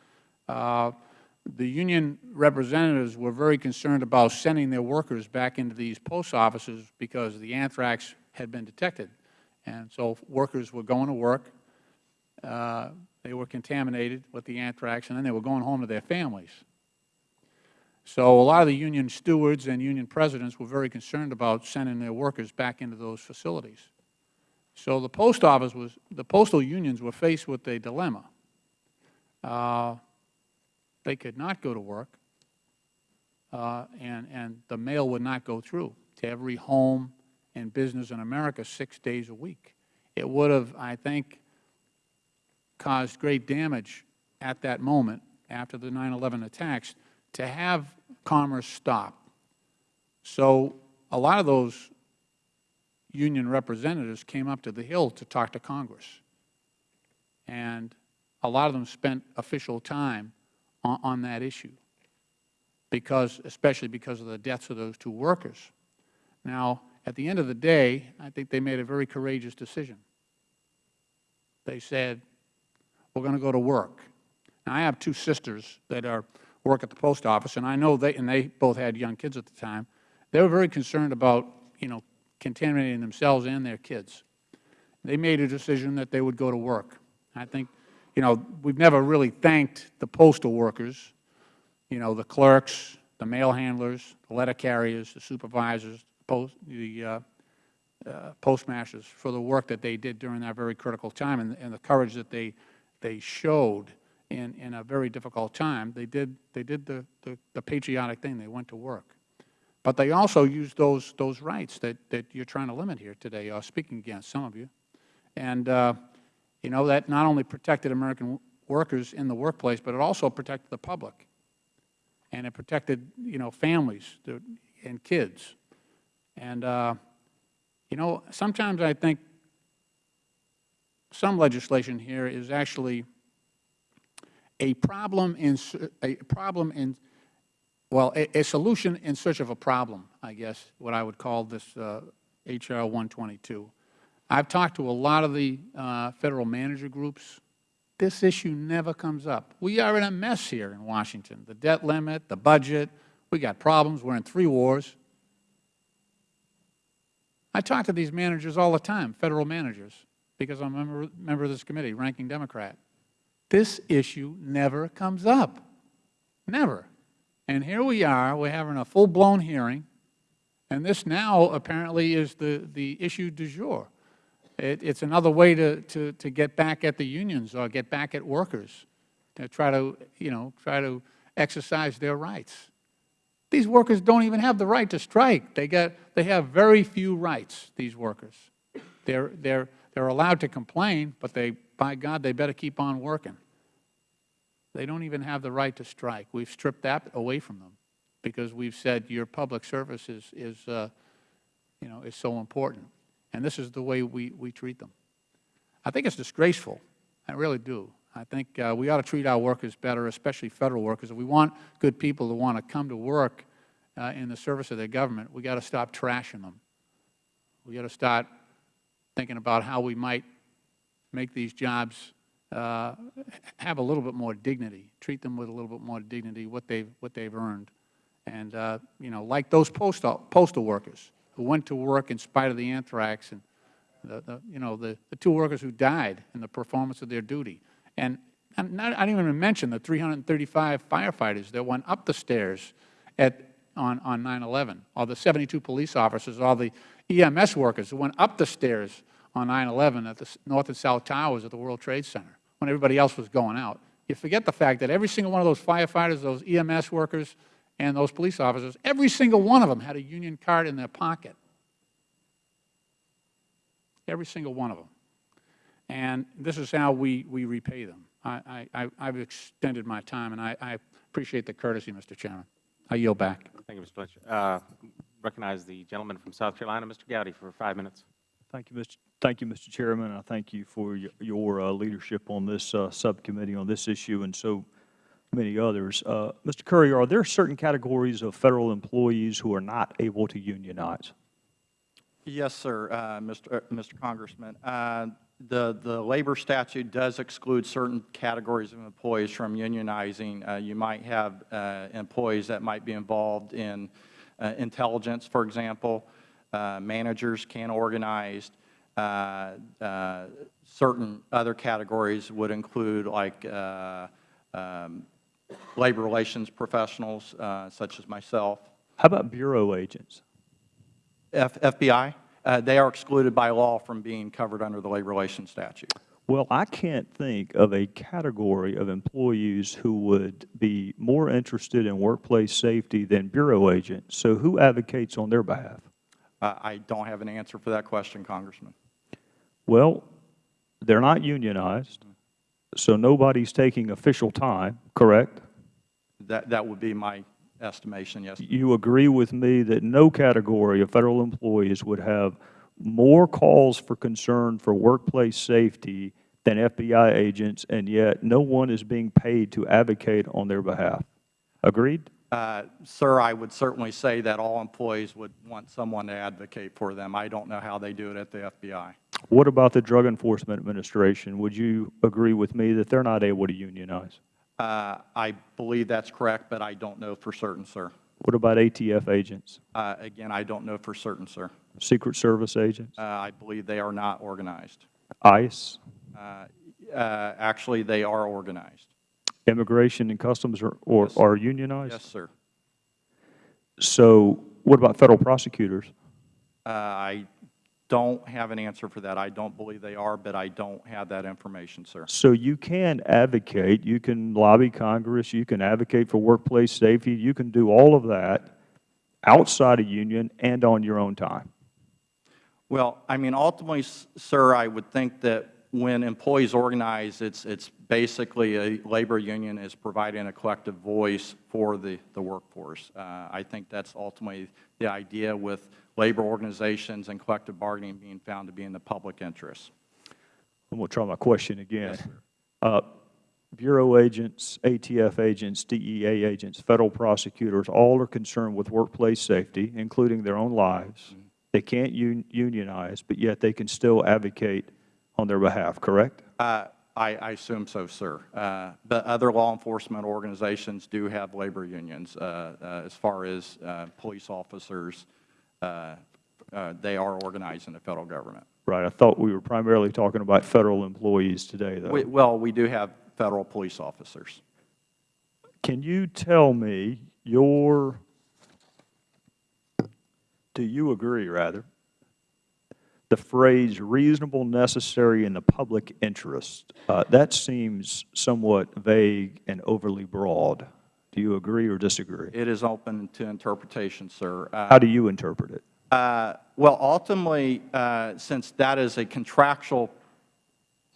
uh, the union representatives were very concerned about sending their workers back into these post offices because the anthrax had been detected. And so workers were going to work, uh, they were contaminated with the anthrax, and then they were going home to their families. So a lot of the union stewards and union presidents were very concerned about sending their workers back into those facilities. So the post office was, the postal unions were faced with a dilemma. Uh, they could not go to work, uh, and, and the mail would not go through to every home and business in America six days a week. It would have, I think, caused great damage at that moment after the 9/11 attacks to have commerce stop. So a lot of those union representatives came up to the Hill to talk to Congress. And a lot of them spent official time on, on that issue, because, especially because of the deaths of those two workers. Now, at the end of the day, I think they made a very courageous decision. They said, we're going to go to work. Now, I have two sisters that are, work at the post office, and I know they, and they both had young kids at the time. They were very concerned about, you know, contaminating themselves and their kids. They made a decision that they would go to work. I think, you know, we've never really thanked the postal workers, you know, the clerks, the mail handlers, the letter carriers, the supervisors, post, the, uh, uh, postmasters for the work that they did during that very critical time and, and the courage that they, they showed in, in a very difficult time. They did, they did the, the, the patriotic thing. They went to work. But they also used those, those rights that, that you're trying to limit here today, or speaking against, some of you. And, uh, you know, that not only protected American workers in the workplace, but it also protected the public. And it protected, you know, families and kids. And, uh, you know, sometimes I think some legislation here is actually a problem in, a problem in, well, a, a solution in search of a problem, I guess, what I would call this uh, H.R. 122. I've talked to a lot of the uh, Federal manager groups. This issue never comes up. We are in a mess here in Washington. The debt limit, the budget, we got problems. We're in three wars. I talk to these managers all the time, Federal managers, because I'm a member, member of this committee, ranking Democrat. This issue never comes up. Never. And here we are, we're having a full-blown hearing, and this now apparently is the, the issue du jour. It, it's another way to, to, to get back at the unions or get back at workers, to try to, you know, try to exercise their rights. These workers don't even have the right to strike. They, get, they have very few rights, these workers. They're, they're, they're allowed to complain, but they, by God, they better keep on working. They don't even have the right to strike. We've stripped that away from them because we've said your public service is, is uh, you know, is so important. And this is the way we, we treat them. I think it's disgraceful. I really do. I think uh, we ought to treat our workers better, especially Federal workers. If we want good people to want to come to work uh, in the service of their government, we got to stop trashing them. We got to start thinking about how we might make these jobs uh, have a little bit more dignity, treat them with a little bit more dignity, what they've, what they've earned. And, uh, you know, like those postal, postal workers who went to work in spite of the anthrax and, the, the, you know, the, the two workers who died in the performance of their duty. And not, I didn't even mention the 335 firefighters that went up the stairs at, on, on 9-11, or the 72 police officers, or the EMS workers who went up the stairs on 9-11 at the North and South Towers at the World Trade Center when everybody else was going out. You forget the fact that every single one of those firefighters, those EMS workers, and those police officers, every single one of them had a union card in their pocket. Every single one of them. And this is how we, we repay them. I, I, I've extended my time, and I, I appreciate the courtesy, Mr. Chairman. I yield back. Thank you, Mr. Lynch. Uh, Recognize the gentleman from South Carolina, Mr. Gowdy, for five minutes. Thank you, Mr. Thank you, Mr. Chairman. I thank you for y- your uh, leadership on this uh, subcommittee on this issue and so many others. Uh, Mr. Curry, are there certain categories of Federal employees who are not able to unionize? Yes, sir, uh, Mr. uh, Mr. Congressman. Uh, The, the labor statute does exclude certain categories of employees from unionizing. Uh, You might have uh, employees that might be involved in uh, intelligence, for example. Uh, Managers can organize. Uh, uh, Certain other categories would include like uh, um, labor relations professionals, uh, such as myself. How about bureau agents? F- FBI, uh, they are excluded by law from being covered under the Labor Relations Statute. Well, I can't think of a category of employees who would be more interested in workplace safety than bureau agents. So who advocates on their behalf? Uh, I don't have an answer for that question, Congressman. Well, they're not unionized, so nobody's taking official time, correct? That, that would be my estimation, yes. You agree with me that no category of Federal employees would have more calls for concern for workplace safety than FBI agents, and yet no one is being paid to advocate on their behalf. Agreed? Uh, Sir, I would certainly say that all employees would want someone to advocate for them. I don't know how they do it at the FBI. What about the Drug Enforcement Administration? Would you agree with me that they're not able to unionize? Uh, I believe that's correct, but I don't know for certain, sir. What about ATF agents, Uh, Again, I don't know for certain, sir. Secret Service agents, Uh, I believe they are not organized. ICE, Uh, uh, Actually, they are organized. Immigration and Customs are, or Yes. are unionized? Yes, sir. So what about Federal prosecutors? Uh, I don't have an answer for that. I don't believe they are, but I don't have that information, sir. So you can advocate, you can lobby Congress, you can advocate for workplace safety, you can do all of that outside a union and on your own time. Well, I mean, ultimately, sir, I would think that when employees organize, it's, it's basically a labor union is providing a collective voice for the, the workforce. Uh, I think that's ultimately the idea with labor organizations and collective bargaining being found to be in the public interest. I'm going to try my question again. Uh, Bureau agents, ATF agents, DEA agents, Federal prosecutors, all are concerned with workplace safety, including their own lives. They can't un- unionize, but yet they can still advocate on their behalf, correct? Uh, I, I assume so, sir. Uh, But other law enforcement organizations do have labor unions. uh, uh, As far as uh, police officers, they are organized in the Federal Government. Right, I thought we were primarily talking about Federal employees today, though. We- Well, we do have Federal police officers. Can you tell me your, do you agree, rather, the phrase reasonable, necessary, in the public interest, uh, that seems somewhat vague and overly broad. Do you agree or disagree? It is open to interpretation, sir. Uh, How do you interpret it? Uh, Well, ultimately, uh, since that is a contractual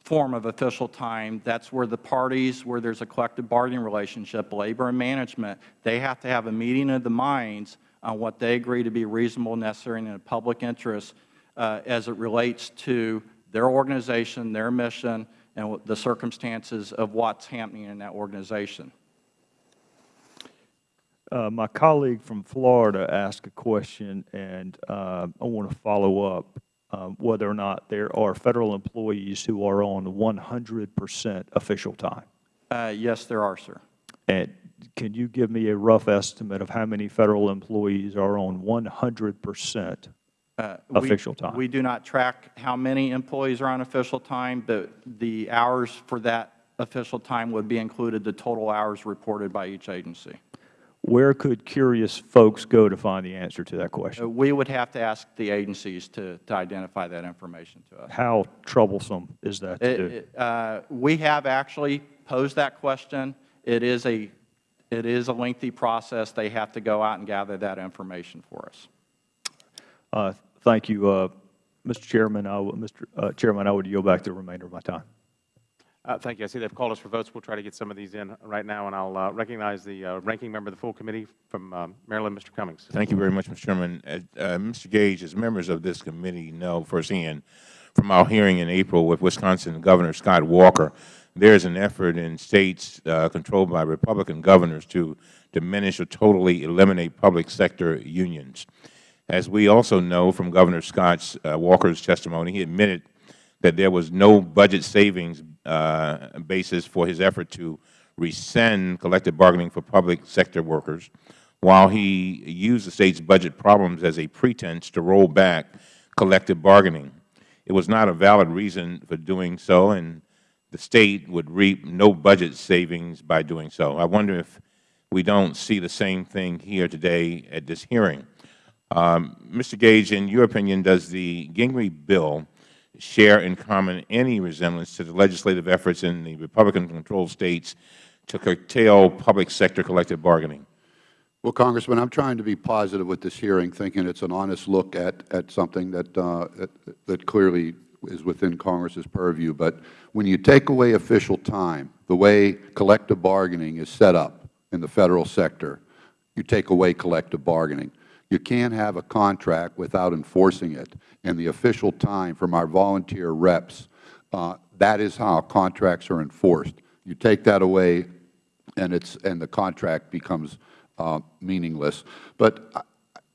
form of official time, that's where the parties, where there's a collective bargaining relationship, labor and management, they have to have a meeting of the minds on what they agree to be reasonable, necessary, and in the public interest uh, as it relates to their organization, their mission, and the circumstances of what's happening in that organization. Uh, My colleague from Florida asked a question, and uh, I want to follow up um, whether or not there are Federal employees who are on 100 percent official time. Uh, Yes, there are, sir. And can you give me a rough estimate of how many Federal employees are on 100 percent Uh, we- official time? We do not track how many employees are on official time, but the hours for that official time would be included, the total hours reported by each agency. Where could curious folks go to find the answer to that Uh, question? We would have to ask the agencies to, to identify that information to us. How troublesome is that to It- do? uh, We have actually posed that question. It is a, it is a lengthy process. They have to go out and gather that information for us. Uh, Thank you, uh, Mr. Chairman. I would- Mr. uh, Chairman, I would yield back the remainder of my time. Uh, Thank you. I see they've called us for votes. We'll try to get some of these in right now, and I'll uh, recognize the uh, ranking member of the full committee from um, Maryland, Mr. Cummings. Thank you very much, Mr. Chairman. Uh, uh, Mr. Gage, as members of this committee know firsthand from our hearing in April with Wisconsin Governor Scott Walker, there is an effort in states uh, controlled by Republican governors to diminish or totally eliminate public sector unions. As we also know from Governor Scott uh, Walker's testimony, he admitted that there was no budget savings uh, basis for his effort to rescind collective bargaining for public sector workers, while he used the State's budget problems as a pretense to roll back collective bargaining. It was not a valid reason for doing so, and the State would reap no budget savings by doing so. I wonder if we don't see the same thing here today at this hearing. Um, Mr. Gage, in your opinion, does the Gingrey bill share in common any resemblance to the legislative efforts in the Republican-controlled states to curtail public sector collective bargaining? Well, Congressman, I'm trying to be positive with this hearing, thinking it's an honest look at, at something that, uh, that, that clearly is within Congress's purview. But when you take away official time, the way collective bargaining is set up in the Federal sector, you take away collective bargaining. You can't have a contract without enforcing it. And the official time from our volunteer reps, uh, that is how contracts are enforced. You take that away, and it's and the contract becomes uh, meaningless. But uh,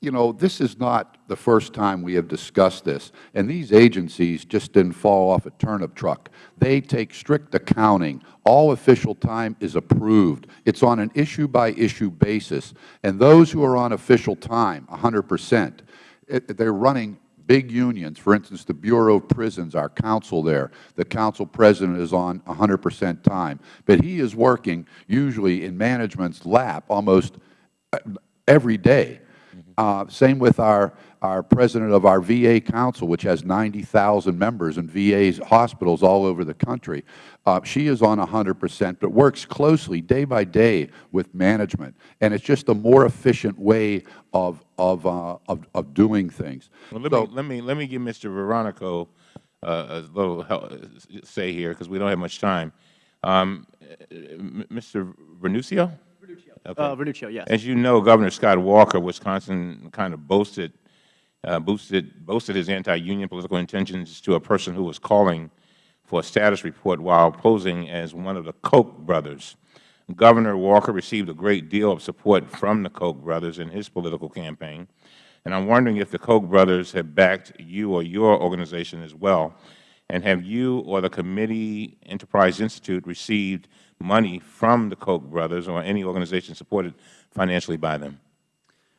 you know, this is not the first time we have discussed this, and these agencies just didn't fall off a turnip truck. They take strict accounting. All official time is approved. It's on an issue-by-issue basis, and those who are on official time, 100 percent, they're running big unions. For instance, the Bureau of Prisons, our council there, the council president is on 100 percent time. But he is working usually in management's lap almost uh, every day. Uh, Same with our, our president of our VA council, which has 90,000 members in VA hospitals all over the country. Uh, she is on 100 percent, but works closely day by day with management. And it's just a more efficient way of, of, uh, of, of doing things. Well, let So- me, let me, let me give Mr. Veronico uh, a little help, say here, because we don't have much time. Um, Mr. Vernuccio? Okay. Uh, Vernuccio, yes. As you know, Governor Scott Walker, Wisconsin, kind of boasted, uh, boosted, boasted his anti-union political intentions to a person who was calling for a status report while posing as one of the Koch brothers. Governor Walker received a great deal of support from the Koch brothers in his political campaign, and I'm wondering if the Koch brothers have backed you or your organization as well, and have you or the Competitive Enterprise Institute received money from the Koch brothers or any organization supported financially by them?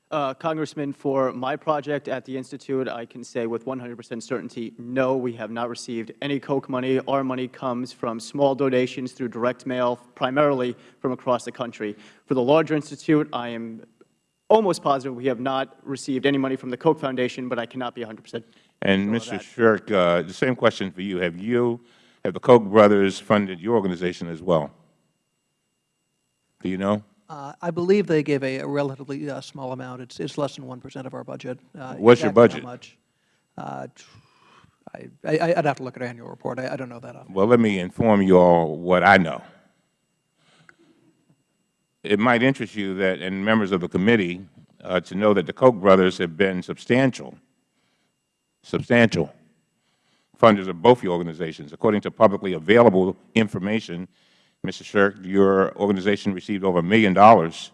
Uh, Congressman, for my project at the Institute, I can say with 100 percent certainty, no, we have not received any Koch money. Our money comes from small donations through direct mail, primarily from across the country. For the larger institute, I am almost positive we have not received any money from the Koch Foundation, but I cannot be 100 percent And Mr. Sherk, uh, the same question for you. Have you, have the Koch brothers funded your organization as well? Do you know? Uh, I believe they gave a a relatively uh, small amount. It's it's less than 1 percent of our budget. Uh, What's your exactly how budget? much? Uh, I- I- I'd have to look at our annual report. I I don't know that off. Well, let me inform you all what I know. It might interest you that, and members of the committee, uh, to know that the Koch brothers have been substantial, substantial funders of both your organizations. According to publicly available information, Mr. Sherk, your organization received over a million dollars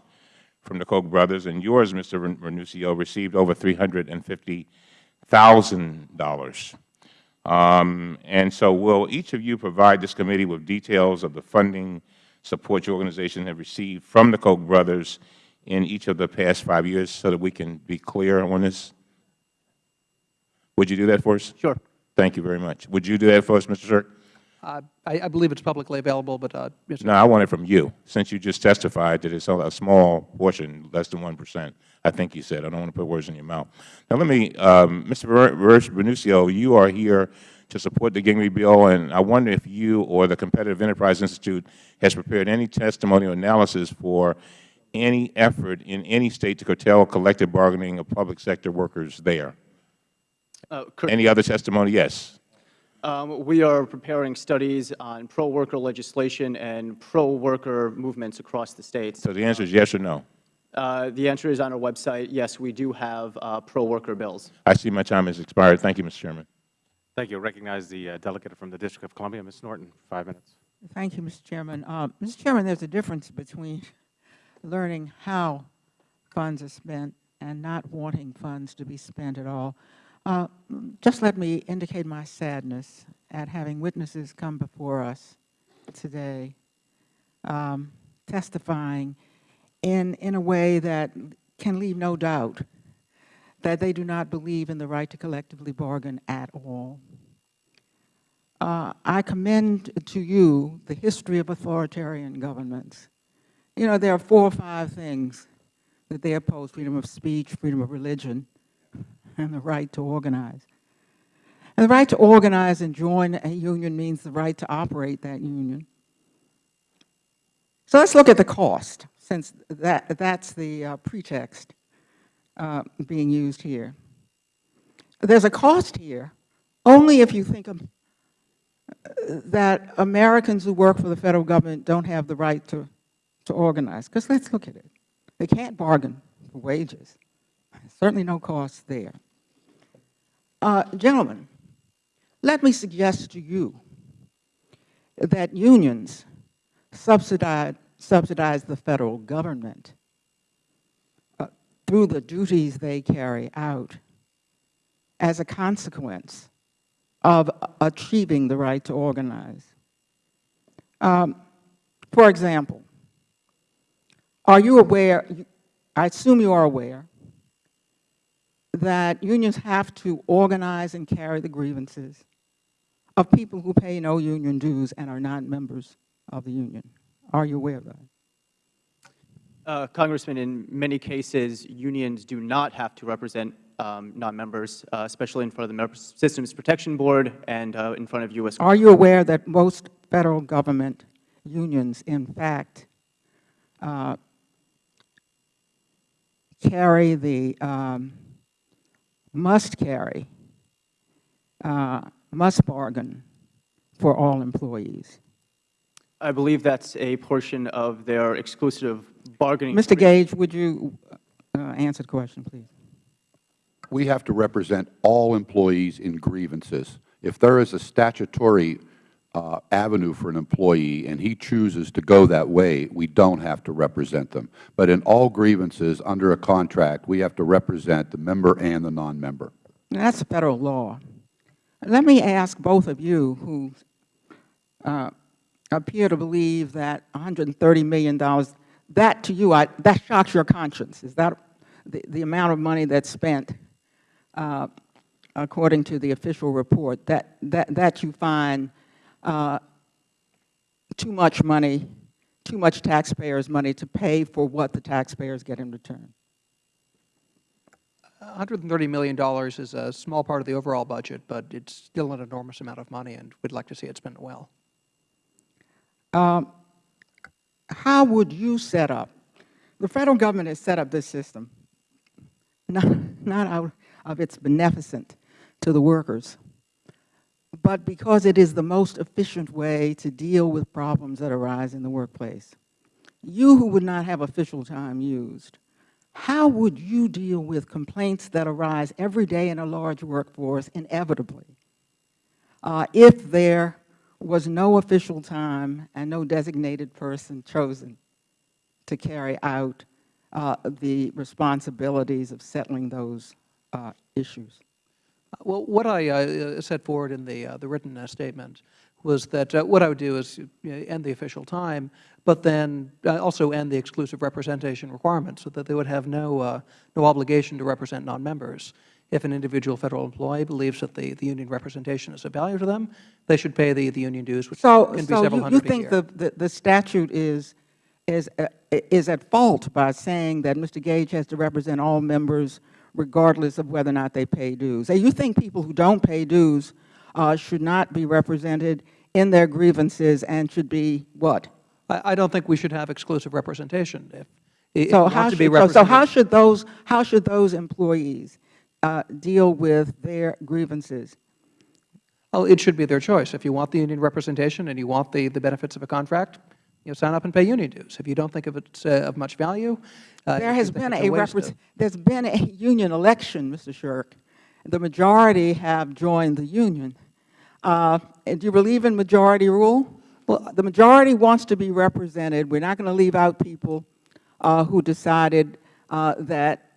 from the Koch brothers, and yours, Mr. Ren- Renuncio, received over $350,000. Um, and so will each of you provide this committee with details of the funding support your organization have received from the Koch brothers in each of the past five years so that we can be clear on this? Would you do that for us? Sure. Thank you very much. Would you do that for us, Mr. Sherk? Uh, I I believe it's publicly available, but uh, Mr. No, I want it from you, since you just testified that it's a small portion, less than 1 percent, I think you said. I don't want to put words in your mouth. Now, let me, um, Mr. Renuncio, you are here to support the Gingrey bill, and I wonder if you or the Competitive Enterprise Institute has prepared any testimony or analysis for any effort in any State to curtail collective bargaining of public sector workers there. Uh, Any other testimony? Yes. Um, We are preparing studies on pro-worker legislation and pro-worker movements across the states. So the answer is yes or no? Uh, The answer is on our website, yes, we do have uh, pro-worker bills. I see my time has expired. Thank you, Mr. Chairman. Thank you. I recognize the uh, delegate from the District of Columbia, Ms. Norton, five minutes. Thank you, Mr. Chairman. Uh, Mr. Chairman, there's a difference between learning how funds are spent and not wanting funds to be spent at all. Uh, Just let me indicate my sadness at having witnesses come before us today um, testifying in, in a way that can leave no doubt that they do not believe in the right to collectively bargain at all. Uh, I commend to you the history of authoritarian governments. You know, there are four or five things that they oppose, freedom of speech, freedom of religion, and the right to organize. And the right to organize and join a union means the right to operate that union. So let's look at the cost, since that, that's the uh, pretext uh, being used here. There's a cost here only if you think of that Americans who work for the Federal Government don't have the right to, to organize. Because let's look at it. They can't bargain for wages. Certainly no cost there. Uh, gentlemen, let me suggest to you that unions subsidize, subsidize the Federal Government uh, through the duties they carry out as a consequence of achieving the right to organize. Um, for example, are you aware, I assume you are aware, that unions have to organize and carry the grievances of people who pay no union dues and are not members of the union. Are you aware of that? Uh, Congressman, in many cases, unions do not have to represent um, non-members, uh, especially in front of the Merit Systems Protection Board and uh, in front of U.S. Are you aware that most Federal Government unions, in fact, uh, carry the, um, must carry, uh, must bargain for all employees? I believe that's a portion of their exclusive bargaining. Mr. Gage, would you uh, answer the question, please? We have to represent all employees in grievances. If there is a statutory uh, avenue for an employee and he chooses to go that way, we don't have to represent them. But in all grievances under a contract, we have to represent the member and the non-member. That's Federal law. Let me ask both of you who uh, appear to believe that $130 million, that to you, I, that shocks your conscience. Is that the, the amount of money that's spent, uh, according to the official report, that, that, that you find uh, too much money, too much taxpayers' money to pay for what the taxpayers get in return? $130 million is a small part of the overall budget, but it's still an enormous amount of money, and we'd like to see it spent well. Um, how would you set up, the Federal Government has set up this system, not, not out of its beneficent to the workers, but because it is the most efficient way to deal with problems that arise in the workplace. You who would not have official time used, how would you deal with complaints that arise every day in a large workforce inevitably uh, if there was no official time and no designated person chosen to carry out uh, the responsibilities of settling those uh, issues? Well, what I uh, set forward in the, uh, the written uh, statement was that uh, what I would do is you end the official time, but then uh, also end the exclusive representation requirement so that they would have no, uh, no obligation to represent non-members. If an individual Federal employee believes that the, the union representation is of value to them, they should pay the, the union dues, which So, can be so several you, you hundred a think the, the, the statute is, is, is at fault by saying that Mr. Gage has to represent all members regardless of whether or not they pay dues? And you think people who don't pay dues uh, should not be represented in their grievances and should be what? I, I don't think we should have exclusive representation. If, if So how want to be should, so, so how should those, how should those employees uh, deal with their grievances? oh, it should be their choice. If you want the union representation and you want the, the benefits of a contract, you know, sign up and pay union dues. If you don't think of it uh, of much value, uh, There has been a of- there's been a union election, Mr. Sherk. The majority have joined the union. Uh, and do you believe in majority rule? Well, the majority wants to be represented. We're not going to leave out people uh, who decided uh, that,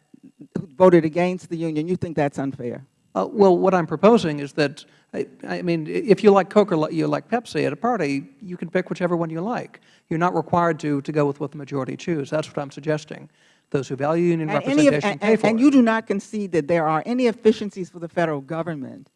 who voted against the union. You think that's unfair? Uh, well, what I'm proposing is that, I, I mean, if you like Coke or you like Pepsi at a party, you can pick whichever one you like. You're not required to, to go with what the majority choose. That's what I'm suggesting. Those who value union And, any of- representation and- pay and- for and it. you do not concede that there are any efficiencies for the Federal Government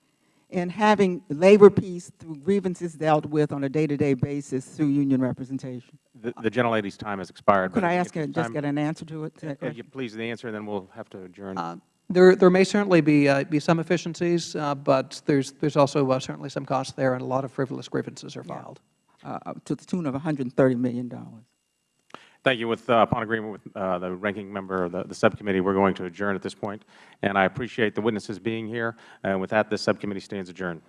in having labor peace through grievances dealt with on a day-to-day basis through union representation? The, the gentlelady's time has expired. Could I ask, a- there's just time- get an answer to it? to that Uh, question? Please, the answer, and then we'll have to adjourn. Uh, There, there may certainly be, uh, be some efficiencies, uh, but there's, there's also uh, certainly some costs there, and a lot of frivolous grievances are filed. Uh, To the tune of $130 million. Thank you. With, uh, upon agreement with uh, the ranking member of the, the subcommittee, we're going to adjourn at this point. And I appreciate the witnesses being here. And with that, this subcommittee stands adjourned.